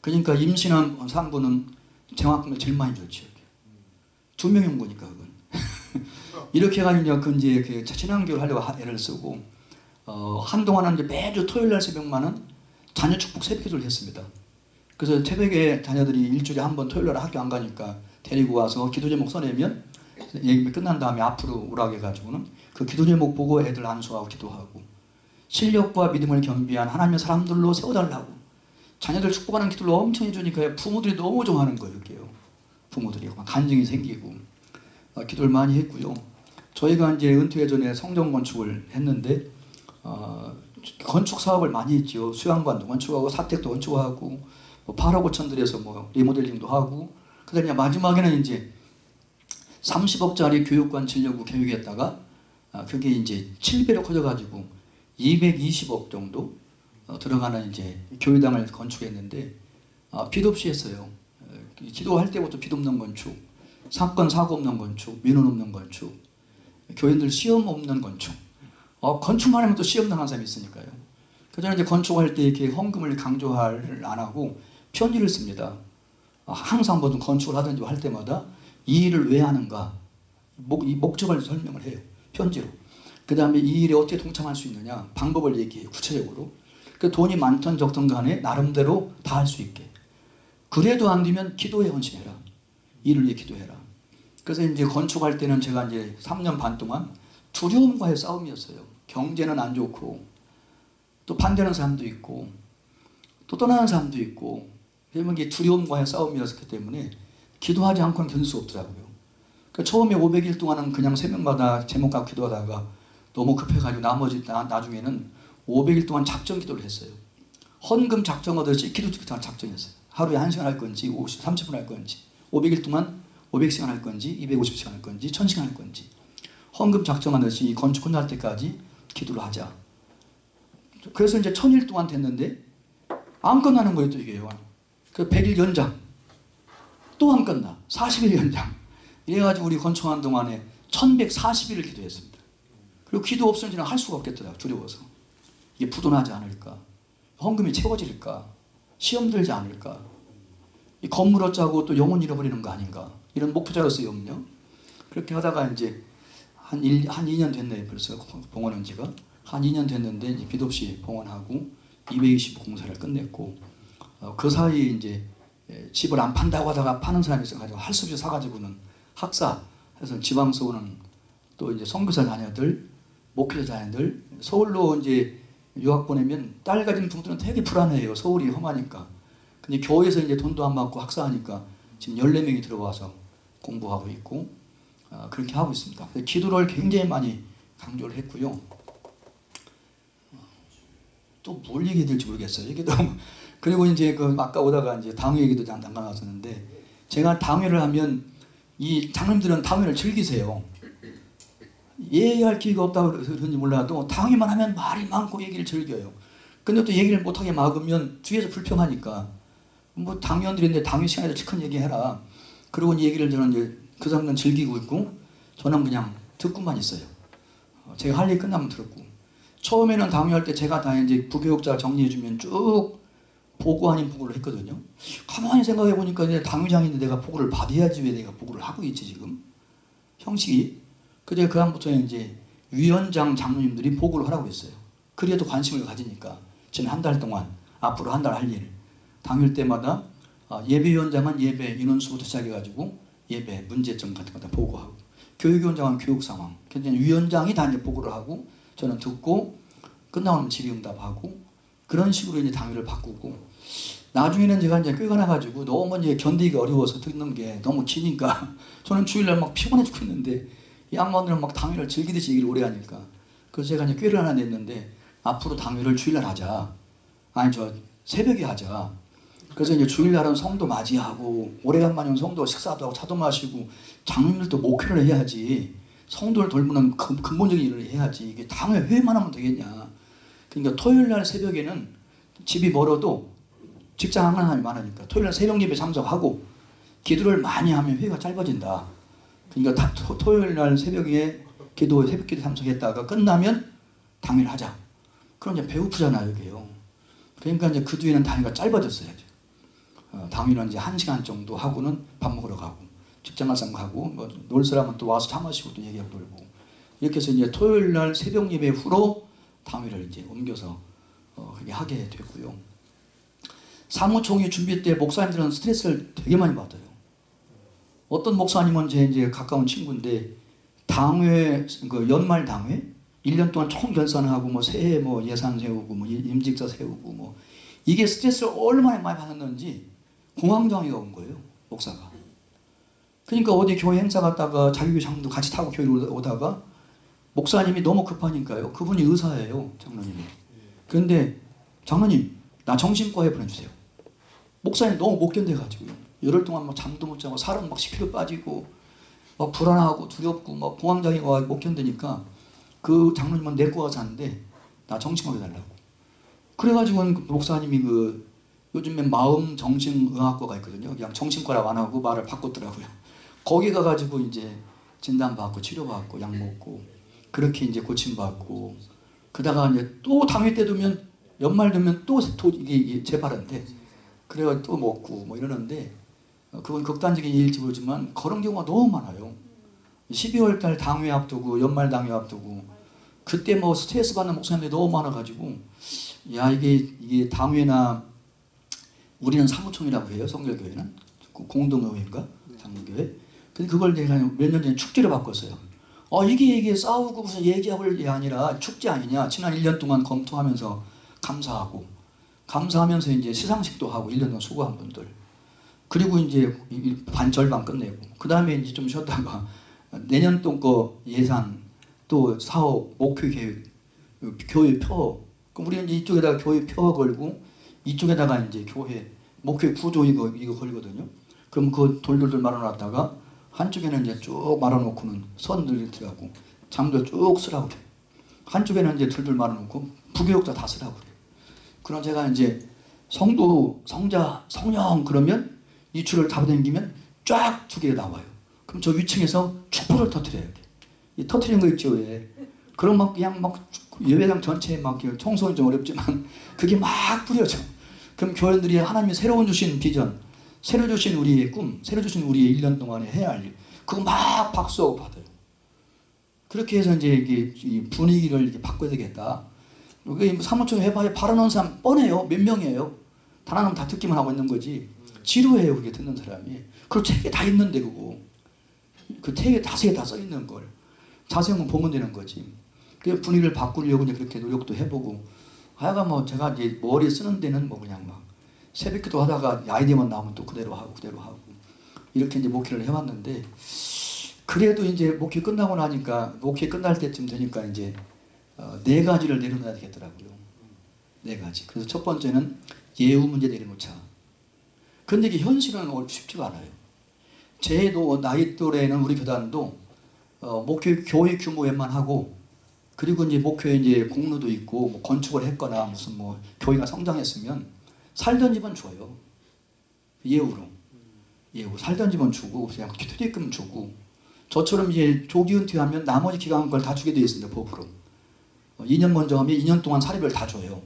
[SPEAKER 1] 그러니까 임신한 산부는 정학금을 제일 많이 줬죠. 두 명이 온 거니까 그건. 이렇게 해가지고 그 이제 그 신앙교육을 하려고 하- 애를 쓰고 어, 한동안은 이제 매주 토요일 날 새벽만은 자녀 축복 새벽 기도를 했습니다. 그래서 새벽에 자녀들이 일주일에 한 번 토요일 날 학교 안 가니까 데리고 와서 기도 제목 써내면 얘기 끝난 다음에 앞으로 오라고 해가지고는 그 기도 제목 보고 애들 안수하고 기도하고 실력과 믿음을 겸비한 하나님의 사람들로 세워달라고 자녀들 축복하는 기도를 엄청 해주니까 부모들이 너무 좋아하는 거예요. 부모들이 막 간증이 생기고 어, 기도를 많이 했고요. 저희가 이제 은퇴 전에 성전 건축을 했는데 어, 건축 사업을 많이 했죠. 수양관도 건축하고 사택도 건축하고 뭐 8억 5천들에서 뭐 리모델링도 하고 그다음에 마지막에는 이제 30억짜리 교육관 지려고 계획했다가 아, 그게 이제 7배로 커져가지고 220억 정도 어, 들어가는 이제 교회당을 건축했는데 아, 빚 없이 했어요. 어, 기도할 때부터 빚 없는 건축, 사건 사고 없는 건축, 민원 없는 건축, 교인들 시험 없는 건축. 어, 건축만 하면 또 시험 당한 사람이 있으니까요. 그 저는 이제 건축할 때 이렇게 헌금을 강조를 안 하고 편지를 씁니다. 아, 항상 무슨 건축을 하든지 할 때마다 이 일을 왜 하는가 목, 이 목적을 설명을 해요 편지로 그 다음에 이 일에 어떻게 동참할 수 있느냐 방법을 얘기해요 구체적으로 그 돈이 많든 적든 간에 나름대로 다 할 수 있게 그래도 안 되면 기도에 헌신해라 일을 위해 기도해라 그래서 이제 건축할 때는 제가 이제 3년 반 동안 두려움과의 싸움이었어요 경제는 안 좋고 또 반대하는 사람도 있고 또 떠나는 사람도 있고 그러면 이게 두려움과의 싸움이었기 때문에 기도하지 않고는 견딜 수 없더라고요. 그러니까 처음에 500일 동안은 그냥 새벽마다 제목 갖고 기도하다가 너무 급해가지고 나머지 나, 나중에는 500일 동안 작정 기도를 했어요. 헌금 작정하듯이 기도 작정했어요. 하루에 1시간 할 건지 50, 30분 할 건지 500일 동안 500시간 할 건지 250시간 할 건지 1000시간 할 건지. 헌금 작정하듯이 이 건축 끝날 때까지 기도를 하자. 그래서 이제 1000일 동안 됐는데 안 끝나는 거예요 또 이게요. 그 100일 연장. 또 안 끝나. 40일 연장. 이래가지고 우리 건축하는 동안에 1140일을 기도했습니다. 그리고 기도 없으면 저는 할 수가 없겠더라고요 두려워서. 이게 부도나지 않을까? 헌금이 채워질까? 시험 들지 않을까? 이 건물 어짜고 또 영혼 잃어버리는 거 아닌가 이런 목표자로서의 염려 그렇게 하다가 이제 한, 1, 한 2년 됐네요 벌써 봉헌한 지가. 한 2년 됐는데 이제 빚 없이 봉헌하고 220 공사를 끝냈고 어, 그 사이에 이제 예, 집을 안 판다고 하다가 파는 사람이 있어가지고 할 수 없이 사가지고는 학사 해서 지방서 오는 또 이제 선교사 자녀들 목회자 자녀들 서울로 이제 유학 보내면 딸 가진 부모들은 되게 불안해요. 서울이 험하니까. 근데 교회에서 이제 돈도 안 받고 학사하니까 지금 14명이 들어와서 공부하고 있고 어, 그렇게 하고 있습니다 기도를 굉장히 많이 강조를 했고요 또뭘 얘기해야 될지 모르겠어요 이게 너무 *laughs* 그리고 이제 그 아까 오다가 이제 당회 얘기도 잠깐 나왔었는데 제가 당회를 하면 이 장님들은 당회를 즐기세요. 얘기할 기회가 없다고 그런지 몰라도 당회만 하면 말이 많고 얘기를 즐겨요. 근데 또 얘기를 못하게 막으면 뒤에서 불평하니까 뭐 당위원들인데 당회 시간에도 시큰 얘기해라. 그러고 이 얘기를 저는 이제 그 사람들은 즐기고 있고 저는 그냥 듣고만 있어요. 어, 제가 할 얘기 끝나면 들었고 처음에는 당회할 때 제가 다 이제 부교육자 정리해주면 쭉 보고 아닌 보고를 했거든요. 가만히 생각해 보니까 이제 당위장인데 내가 보고를 받아야지 왜 내가 보고를 하고 있지 지금 형식이. 그제 그 다음부터 이제 위원장 장로님들이 보고를 하라고 했어요. 그래도 관심을 가지니까 지난 한 달 동안 앞으로 한 달 할 일 당일 때마다 어, 예배위원장은 예배 인원수부터 시작해가지고 예배 문제점 같은 거 다 보고하고 교육위원장은 교육 상황. 굉장히 위원장이 다 이제 보고를 하고 저는 듣고 끝나면 질의응답하고 그런 식으로 이제 당일을 바꾸고 나중에는 제가 이제 꾀가 나가지고 너무 이제 견디기가 어려워서 듣는 게 너무 기니까 *laughs* 저는 주일날 막 피곤해 죽겠는데 이 양반들은 막 당일을 즐기듯이 얘기를 오래 하니까. 그래서 제가 이제 꾀를 하나 냈는데 앞으로 당일을 주일날 하자. 아니 저 새벽에 하자 그래서 이제 주일날은 성도 맞이하고 오래간만에 온 성도 식사도 하고 차도 마시고 장로님들도 목회를 해야지. 성도를 돌보는 근- 근본적인 일을 해야지. 이게 당회 회만 하면 되겠냐. 그러니까 토요일날 새벽에는 집이 멀어도 직장 하는 사람이 많으니까 토요일날 새벽 예배 참석하고 기도를 많이 하면 회가 짧아진다. 그러니까 토요일날 새벽에 기도 새벽 기도 참석했다가 끝나면 당일 하자. 그럼 이제 배고프잖아요 이게요. 그러니까 이제 그 뒤에는 이제. 어, 당일은 이제 한 시간 정도 하고는 밥 먹으러 가고 직장 갈 사람 가고 뭐 놀 사람은 또 와서 차 마시고 또 얘기하고 놀고 이렇게 해서 이제 토요일 날 새벽 예배 후로 당일을 이제 옮겨서 어, 그렇게 하게 됐고요. 사무총회 준비 때 목사님들은 스트레스를 되게 많이 받아요. 어떤 목사님은 제 이제 가까운 친구인데 당회 그 연말 당회 1년 동안 총 결산하고 뭐 새해 뭐 예산 세우고 뭐 임직자 세우고 뭐 이게 스트레스를 얼마나 많이 받았는지 공황장애가 온 거예요 목사가. 그러니까 어디 교회 행사 갔다가 자기교 장도 같이 타고 교회 오다가 목사님이 너무 급하니까요. 그분이 의사예요 장로님이. 그런데 장로님 나 정신과에 보내주세요. 목사님 너무 못 견뎌가지고요. 열흘 동안 막 잠도 못 자고 살은 막 10kg 빠지고 막 불안하고 두렵고 막 공황장애가 못 견디니까 그 장로님은 내과 가서 하는데 나 정신과에 달라고. 그래가지고 그 목사님이 그 요즘에 마음 정신의학과가 있거든요. 그냥 정신과라고 안 하고 말을 바꿨더라고요. *laughs* 거기 가가지고 이제 진단받고 치료받고 약 먹고 그렇게 이제 고침받고 그다가 이제 또 당일 때 되면 연말 되면 또또 이게, 이게 재발한데 그래가 또 먹고 뭐 이러는데 어, 그건 극단적인 일일지 모르지만 그런 경우가 너무 많아요. 12월 달 당회 앞두고 연말 당회 앞두고 그때 뭐 스트레스 받는 목사님들이 너무 많아가지고 야 이게 이게 당회나 우리는 사무총이라고 해요 성결교회는? 공동의회인가? 장로교회? 근데 그걸 내가 몇 년 전에 축제로 바꿨어요. 어 이게 이게 싸우고 무슨 얘기할 게 아니라 축제 아니냐? 지난 1년 동안 검토하면서 감사하고 감사하면서 이제 시상식도 하고 1년 동안 수고한 분들. 그리고 이제 반 절반 끝내고. 그 다음에 이제 좀 쉬었다가 *laughs* 내년 동거 예산 또 사업 목표 계획 교회 표. 그럼 우리는 이쪽에다가 교회 표 걸고 이쪽에다가 이제 교회 목회 구조 이거 이거 걸거든요. 그럼 그 돌돌돌 말아놨다가 한쪽에는 이제 쭉 말아놓고는 선들 들어가고 장도 쭉 쓰라고 그래. 한쪽에는 이제 둘둘 말아놓고 부교육자 다 쓰라고 그래. 그럼 제가 이제 성도 성자 성령 그러면 이 줄을 잡아당기면 쫙 두 개 나와요. 그럼 저 위층에서 촛불을 터트려요. 이렇게. 이 터트리는 거 있죠 왜? 그럼 막 그냥 막 예배당 전체에 막 청소는 좀 어렵지만 *laughs* 그게 막 뿌려져. 그럼 교회들이 하나님이 새로운 주신 비전, 새로 주신 우리의 꿈, 새로 주신 우리의 1년 동안에 해야 할 일, 그거 막 박수하고 받아요. 그렇게 해서 이제 이게 이 분위기를 이렇게 바꿔야 되겠다. 여기 사무총 해봐야 바라놓은 사람 뻔해요. 몇 명이에요. 단 하나는 다 듣기만 하고 있는 거지. 지루해요, 그게 듣는 사람이. 그리고 책에 다 있는데 그거. 그 책에 다섯에 다써 있는 걸. 자세한 건 보면 되는 거지. 그 분위기를 바꾸려고 이제 그렇게 노력도 해보고 하여간 뭐 제가 이제 머리 쓰는 데는 뭐 그냥 막 새벽기도 하다가 아이디어만 나오면 또 그대로 하고 그대로 하고 이렇게 이제 목회를 해왔는데 그래도 이제 목회 끝나고 나니까 목회 끝날 때쯤 되니까 이제 어, 네 가지를 내려놔야 되겠더라고요. 네 가지. 그래서 첫 번째는 예우 문제 내려놓자. 근데 이게 현실은 쉽지가 않아요. 제도 나이 또래는 우리 교단도 어, 목회 교회 규모에만 하고 그리고 이제 목표에 이제 공로도 있고 뭐 건축을 했거나 무슨 뭐 교회가 성장했으면 살던 집은 줘요. 예우로. 예우 살던 집은 주고 그냥 퇴직금 주고 저처럼 이제 조기 은퇴하면 나머지 기간 걸다 주게 되어 있습니다. 법으로. 어, 2년 먼저 하면 2년 동안 사례비를 다 줘요.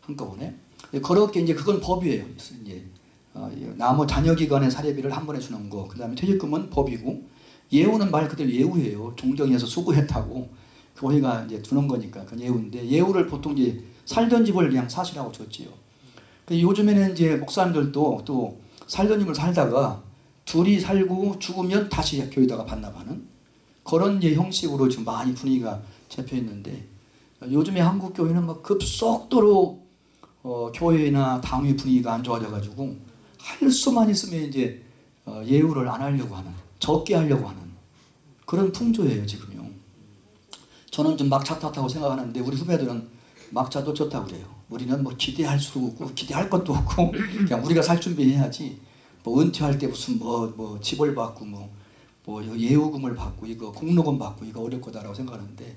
[SPEAKER 1] 한꺼번에. 예, 그렇게 이제 그건 법이에요. 이제 어, 나머 자녀 기간의 사례비를 한 번에 주는 거. 그 다음에 퇴직금은 법이고 예우는 말 그대로 예우예요. 종경에서 수고했다고 교회가 이제 두는 거니까 그 예우인데 예우를 보통 이제 살던 집을 그냥 사시라고 줬지요. 그 요즘에는 이제 목사님들도 또 살던 집을 살다가 둘이 살고 죽으면 다시 교회다가 반납하는 그런 이제 형식으로 지금 많이 분위기가 잡혀 있는데 요즘에 한국 교회는 막 급속도로 어, 교회나 당회 분위기가 안 좋아져 가지고 할 수만 있으면 이제 어, 예우를 안 하려고 하는 적게 하려고 하는 그런 풍조예요 지금요. 저는 좀 막차 탔다고 생각하는데 우리 후배들은 막차도 좋다고 그래요. 우리는 뭐 기대할 수도 없고 기대할 것도 없고 *laughs* 그냥 우리가 살 준비해야지 뭐 은퇴할 때 무슨 뭐 뭐 집을 받고 뭐, 뭐 예우금을 받고 이거 공로금 받고 이거 어려울 거다라고 생각하는데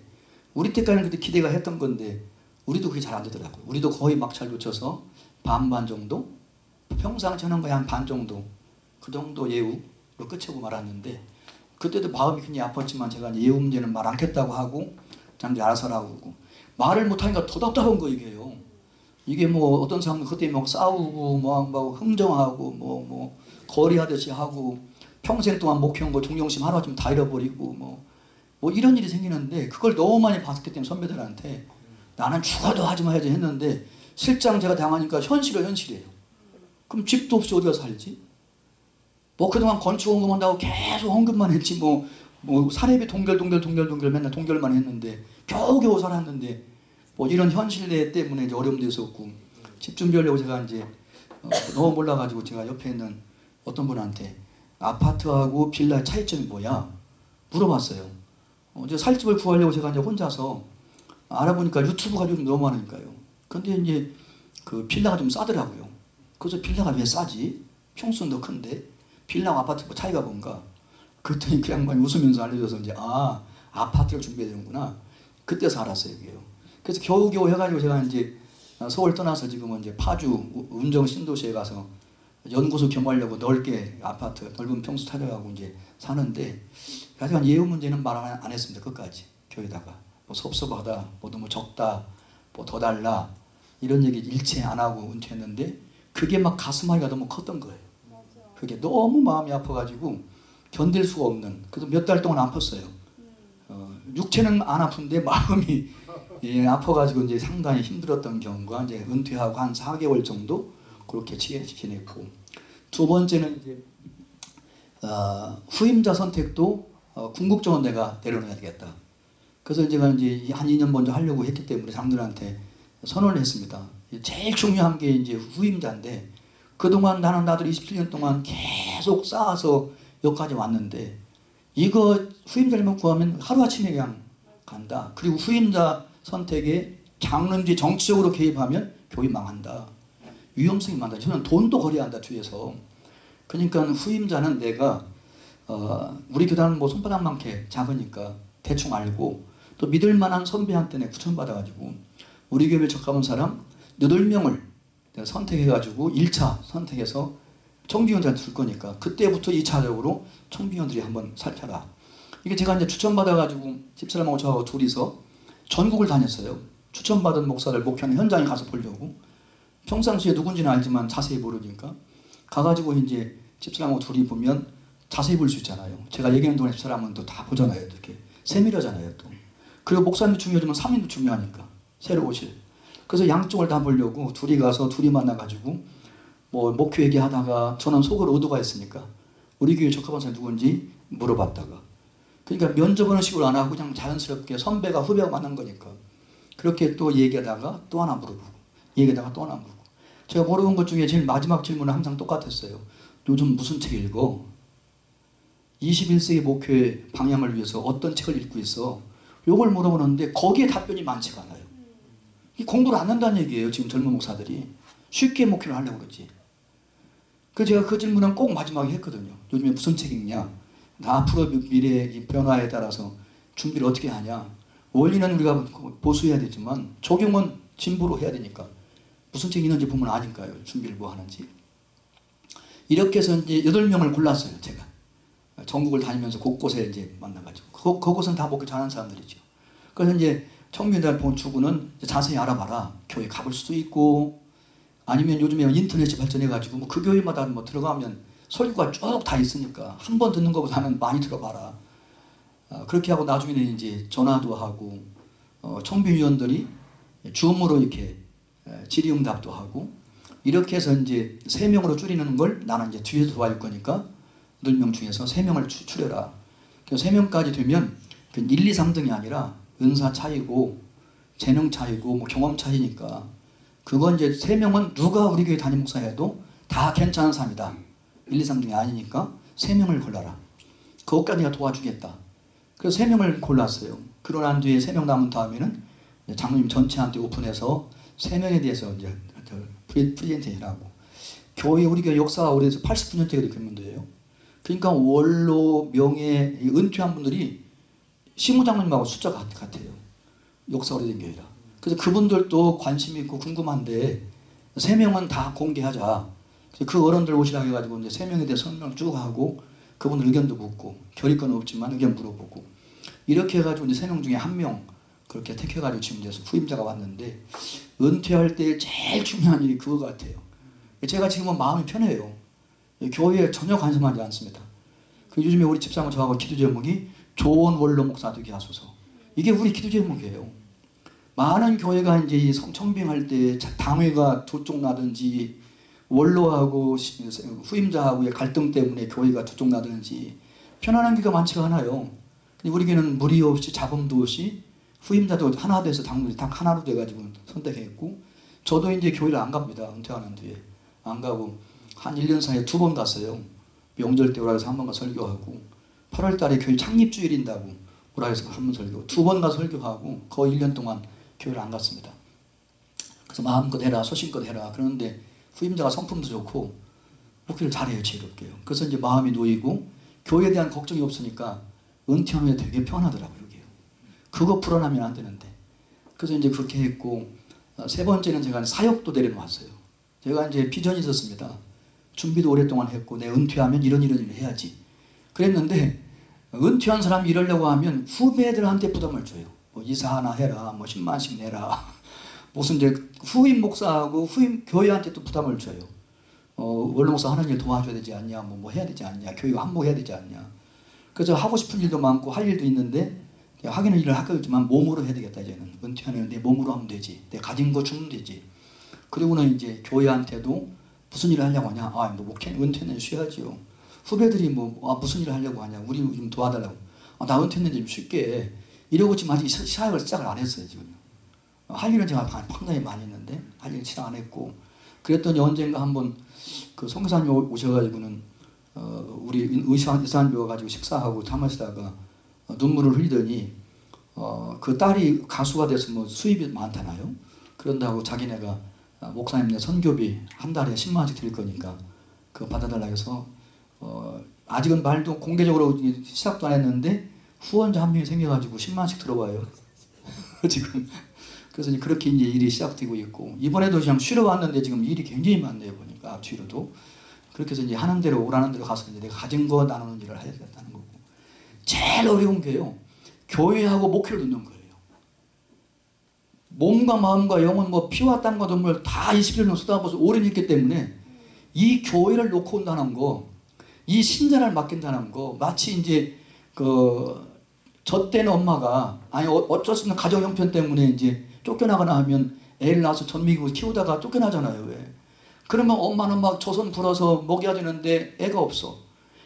[SPEAKER 1] 우리 때까지는 그때 기대가 했던 건데 우리도 그게 잘 안 되더라고요. 우리도 거의 막차를 놓쳐서 반반 정도 평상시 하는 거에 한 반 정도 그 정도 예우로 끝이고 말았는데 그때도 마음이 굉장히 아팠지만 제가 이제 예우 문제는 말 않겠다고 하고 자기들 알아서 하라고 그러고 말을 못하니까 더 답답한 거 이게요. 이게 뭐 어떤 사람은 그때 막 싸우고 뭐, 뭐 흥정하고 뭐뭐 거리하듯이 하고 평생 동안 목표한 거 존경심 하루아침에 다 잃어버리고 뭐, 뭐 이런 일이 생기는데 그걸 너무 많이 봤기 때문에 선배들한테 나는 죽어도 하지 마야지 했는데 실장 제가 당하니까 현실은 현실이에요. 그럼 집도 없이 어디가 살지? 뭐 그동안 건축 헌금한다고 계속 헌금만 했지 뭐, 뭐 사례비 동결 동결 동결 동결 맨날 동결만 했는데 겨우겨우 살았는데 뭐 이런 현실 때문에 이제 어려움도 있었고 집 준비하려고 제가 이제 어, 너무 몰라가지고 제가 옆에 있는 어떤 분한테 아파트하고 빌라 차이점이 뭐야 물어봤어요. 어, 제 살집을 구하려고 제가 이제 혼자서 알아보니까 유튜브가 좀 너무 많으니까요. 근데 이제 그 빌라가 좀 싸더라고요. 그래서 빌라가 왜 싸지? 평수는 더 큰데 빌라와 아파트 뭐 차이가 뭔가? 그랬더니 그 양반이 웃으면서 알려줘서 이제 아 아파트를 준비해야 되는구나. 그때서 알았어요 이게요. 그래서 겨우겨우 해가지고 제가 이제 서울 떠나서 지금은 이제 파주 운정 신도시에 가서 연구소 겸하려고 넓게 아파트 넓은 평수 찾아가고 이제 사는데 하여간 예우 문제는 말 안 했습니다 끝까지 교회다가 뭐 섭섭하다 뭐 너무 적다 뭐 더 달라 이런 얘기 일체 안 하고 은퇴했는데 그게 막 가슴앓이가 너무 컸던 거예요 그게 너무 마음이 아파가지고 견딜 수가 없는 그래서 몇 달 동안 아팠어요 어, 육체는 안 아픈데 마음이 예, 아파가지고 이제 상당히 힘들었던 경우가 이제 은퇴하고 한 4개월 정도 그렇게 지- 지냈고 두 번째는 이제 어, 후임자 선택도 어, 궁극적으로 내가 내려놔야 되겠다. 그래서 제가 이제 한 2년 먼저 하려고 했기 때문에 장들한테 선언을 했습니다. 제일 중요한 게 이제 후임자인데 그동안 나는 나들 27년 동안 계속 쌓아서 여기까지 왔는데 이거 후임자를 구하면 하루아침에 그냥 간다. 그리고 후임자 선택에 장르인지 정치적으로 개입하면 교회 망한다. 위험성이 많다. 저는 돈도 거래한다 뒤에서. 그러니까 후임자는 내가 어, 우리 교단은 뭐 손바닥만큼 작으니까 대충 알고 또 믿을 만한 선배한테 내 추천받아가지고 우리 교회 적합한 사람 8명을 내가 선택해가지고 1차 선택해서 청비원들한테 줄 거니까 그때부터 2차적으로 청비원들이 한번 살펴라. 이게 제가 이제 추천받아가지고 집사람하고 저하고 둘이서 전국을 다녔어요. 추천받은 목사들 목회하는 현장에 가서 보려고. 평상시에 누군지는 알지만 자세히 모르니까 가가지고 이제 집사람하고 둘이 보면 자세히 볼 수 있잖아요. 제가 얘기하는 동안 집사람은 또 다 보잖아요. 이렇게 세밀하잖아요. 또 그리고 목사님도 중요하지만 사민도 중요하니까 새로 오실. 그래서 양쪽을 다 보려고 둘이 가서 둘이 만나가지고 뭐 목회 얘기하다가 저는 속으로 의도가 있으니까 우리 교회 적합한 사람 누군지 물어봤다가 그러니까 면접하는 식으로 안 하고 그냥 자연스럽게 선배가 후배가 만난 거니까 그렇게 또 얘기하다가 또 하나 물어보고 얘기하다가 또 하나 물어보고 제가 물어본 것 중에 제일 마지막 질문은 항상 똑같았어요. 요즘 무슨 책 읽어? 21세기 목회 방향을 위해서 어떤 책을 읽고 있어? 요걸 물어보는데 거기에 답변이 많지가 않아요. 이 공부를 안 한다는 얘기예요. 지금 젊은 목사들이 쉽게 목회를 하려고 그러지. 그 제가 그 질문은 꼭 마지막에 했거든요. 요즘에 무슨 책 읽냐? 나 앞으로 미래의 변화에 따라서 준비를 어떻게 하냐? 원리는 우리가 보수해야 되지만 적용은 진보로 해야 되니까 무슨 책이 있는지 보면 아니까요. 준비를 뭐 하는지. 이렇게 해서 이제 여덟 명을 골랐어요. 제가 전국을 다니면서 곳곳에 이제 만나가지고 그, 그곳은 다 목회 잘하는 사람들이죠. 그래서 이제 청년들 본 추구는 자세히 알아봐라. 교회 가볼 수도 있고 아니면 요즘에 인터넷이 발전해가지고 뭐 그 교회마다 뭐 들어가면 설교가 쭉 다 있으니까 한 번 듣는 것보다는 많이 들어봐라. 아, 그렇게 하고 나중에는 이제 전화도 하고 어, 청비위원들이 줌으로 이렇게 에, 질의응답도 하고 이렇게 해서 이제 세 명으로 줄이는 걸 나는 이제 뒤에서 도와줄 거니까 8명 중에서 세 명을 추- 추려라. 세 명까지 되면 그 1, 2, 3등이 아니라 은사 차이고 재능 차이고 뭐 경험 차이니까 그건 이제 세 명은 누가 우리 교회 담임 목사 해도 다 괜찮은 사람이다. 1, 2, 3등이 아니니까 세 명을 골라라. 그것까지 내가 도와주겠다. 그래서 세 명을 골랐어요. 그러고 난 뒤에 세 명 남은 다음에는 장로님 전체한테 오픈해서 세 명에 대해서 이제 프리젠테이션하고 교회 우리 교회 역사가 오래돼서 89년째가 이렇게 문제예요. 그러니까 원로 명예 이 은퇴한 분들이 시무장로님하고 숫자가 같- 같아요. 역사 오래된 교회라. 그래서 그분들도 관심 있고 궁금한데 세 명은 다 공개하자. 그 어른들 오시라고 해가지고 이제 세 명에 대해 설명 쭉 하고 그분들 의견도 묻고 결의권은 없지만 의견 물어보고 이렇게 해가지고 이제 세 명 중에 한 명 그렇게 택해가지고 지금 이제 후임자가 왔는데 은퇴할 때 제일 중요한 일이 그거 같아요. 제가 지금은 마음이 편해요. 교회에 전혀 관심하지 않습니다. 그 요즘에 우리 집사람 저하고 기도 제목이 좋은 원로 목사 되게 하소서. 이게 우리 기도 제목이에요. 많은 교회가 이제 이 성- 청빙할 때 자- 당회가 두쪽 나든지 원로하고 시- 후임자하고의 갈등 때문에 교회가 두쪽 나든지 편안한 교회가 많지가 않아요. 근데 우리 교회는 무리 없이 자범도 없이 후임자도 하나 돼서 당분이 딱 하나로 돼가지고 선택했고 저도 이제 교회를 안 갑니다. 은퇴하는 뒤에 안 가고 한 1년 사이에 두 번 갔어요. 명절 때 오라 해서 한 번 가 설교하고 8월 달에 교회 창립 주일인다고 오라 해서 한 번 설교 두 번 가 설교하고 거의 1년 동안 교회를 안 갔습니다. 그래서 마음껏 해라 소신껏 해라 그러는데 후임자가 성품도 좋고 목회를 잘해요 지혜롭게요. 그래서 이제 마음이 놓이고 교회에 대한 걱정이 없으니까 은퇴한 후에 되게 편하더라고요. 그게. 그거 불안하면 안 되는데 그래서 이제 그렇게 했고 어, 세 번째는 제가 사역도 내려놓았어요. 제가 이제 비전이 있었습니다. 준비도 오랫동안 했고 내 은퇴하면 이런 이런 일을 해야지. 그랬는데 은퇴한 사람이 이러려고 하면 후배들한테 부담을 줘요. 뭐 이사 하나 해라, 뭐 10만씩 내라. *laughs* 무슨 이제 후임 목사하고 후임 교회한테 또 부담을 줘요. 어, 원로 목사 하는 일 도와줘야 되지 않냐, 뭐, 뭐 해야 되지 않냐, 교회가 한복해야 되지 않냐. 그래서 하고 싶은 일도 많고 할 일도 있는데 하기는 일을 하겠지만 몸으로 해야 되겠다 이제는 은퇴하는 내 몸으로 하면 되지, 내 가진 거 주면 되지. 그리고는 이제 교회한테도 무슨 일을 하려고 하냐, 아, 뭐 목회 은퇴는 쉬어야지요. 후배들이 뭐 아, 무슨 일을 하려고 하냐, 우리 좀 도와달라고. 아, 나 은퇴는 좀 쉽게 이러고 지금 아직 시- 사역을 시작을 안 했어요 지금. 할 일은 제가 상당히 많이 있는데 할일 시작 안 했고 그랬더니 언젠가 한번 그 성교사님 오- 오셔가지고는 어, 우리 의사 의사님 와가지고 식사하고 담으시다가 어, 눈물을 흘리더니 어, 그 딸이 가수가 돼서 뭐 수입이 많잖아요. 그런다고 자기네가 어, 목사님네 선교비 한 달에 10만 원씩 드릴 거니까 그거 받아달라 해서 어, 아직은 말도 공개적으로 이- 시작도 안 했는데 후원자 한 명이 생겨가지고 10만 원씩 들어와요. *laughs* 지금. 그래서 이제 그렇게 이제 일이 시작되고 있고. 이번에도 그냥 쉬러 왔는데 지금 일이 굉장히 많네요 보니까 앞뒤로도. 그렇게 해서 이제 하는 대로 오라는 대로 가서 이제 내가 가진 거 나누는 일을 해야겠다는 거고. 제일 어려운 게요. 교회하고 목회를 듣는 거예요. 몸과 마음과 영혼 뭐 피와 땀과 눈물 다 21년 쏟아부어서 오래 있기 때문에 이 교회를 놓고 온다는 거, 이 신자를 맡긴다는 거, 마치 이제 그 젖된 엄마가 아니 어- 어쩔 수 없는 가정 형편 때문에 이제 쫓겨나거나 하면 애를 낳아서 전미고 키우다가 쫓겨나잖아요. 왜? 그러면 엄마는 막 조선 불어서 먹여야 되는데 애가 없어.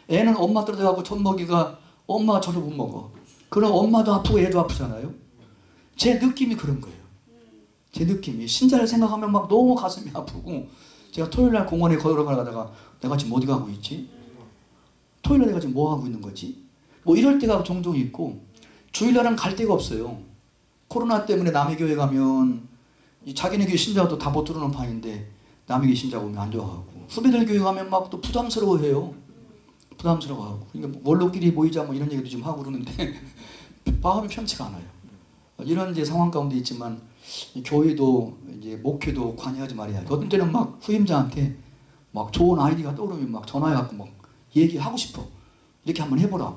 [SPEAKER 1] 애는 엄마 떨어져가고 젖 먹이가 엄마가 저를 못 먹어. 그럼 엄마도 아프고 애도 아프잖아요. 제 느낌이 그런 거예요. 제 느낌이 신자를 생각하면 막 너무 가슴이 아프고 제가 토요일 날 공원에 걸어가다가 내가 지금 어디 가고 있지? 토요일 날 내가 지금 뭐 하고 있는 거지? 뭐 이럴 때가 종종 있고 주일날은 갈 데가 없어요. 코로나 때문에 남의 교회 가면 이 자기네 교회 신자도 다 못 들어오는 판인데 남의 교회 신자 오면 안 좋아하고 후배들 교회 가면 막 또 부담스러워해요. 부담스러워하고 그러니까 원로끼리 모이자 뭐 이런 얘기도 좀 하고 그러는데 *laughs* 마음이 편치가 않아요. 이런 이제 상황 가운데 있지만 이 교회도 이제 목회도 관여하지 말아야 돼. 어떤 때는 막 후임자한테 막 좋은 아이디가 떠오르면 막 전화해갖고 막 얘기하고 싶어. 이렇게 한번 해보라.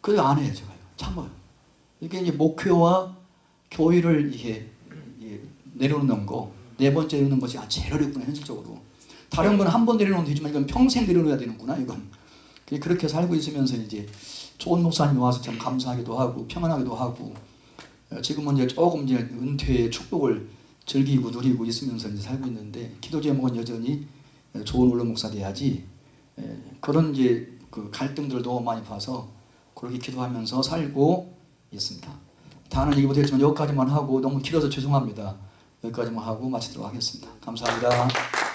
[SPEAKER 1] 그래 안 해요 제가요. 참아요. 이게 이제 목회와 교회를 이게 내려놓는 거, 네 번째 내려놓는 것이 아, 제일 어렵구나 현실적으로. 다른 건 한 번 내려놓으면 되지만 이건 평생 내려놓아야 되는구나 이건. 그렇게 살고 있으면서 이제 좋은 목사님이 와서 참 감사하기도 하고 평안하기도 하고 어, 지금은 이제 조금 이제 은퇴의 축복을 즐기고 누리고 있으면서 이제 살고 있는데 기도 제목은 여전히 어, 좋은 원로 목사 돼야지 에, 그런 이제 그 갈등들도 많이 봐서 그렇게 기도하면서 살고 있습니다. 다는 얘기 못했지만 여기까지만 하고 너무 길어서 죄송합니다. 여기까지만 하고 마치도록 하겠습니다. 감사합니다.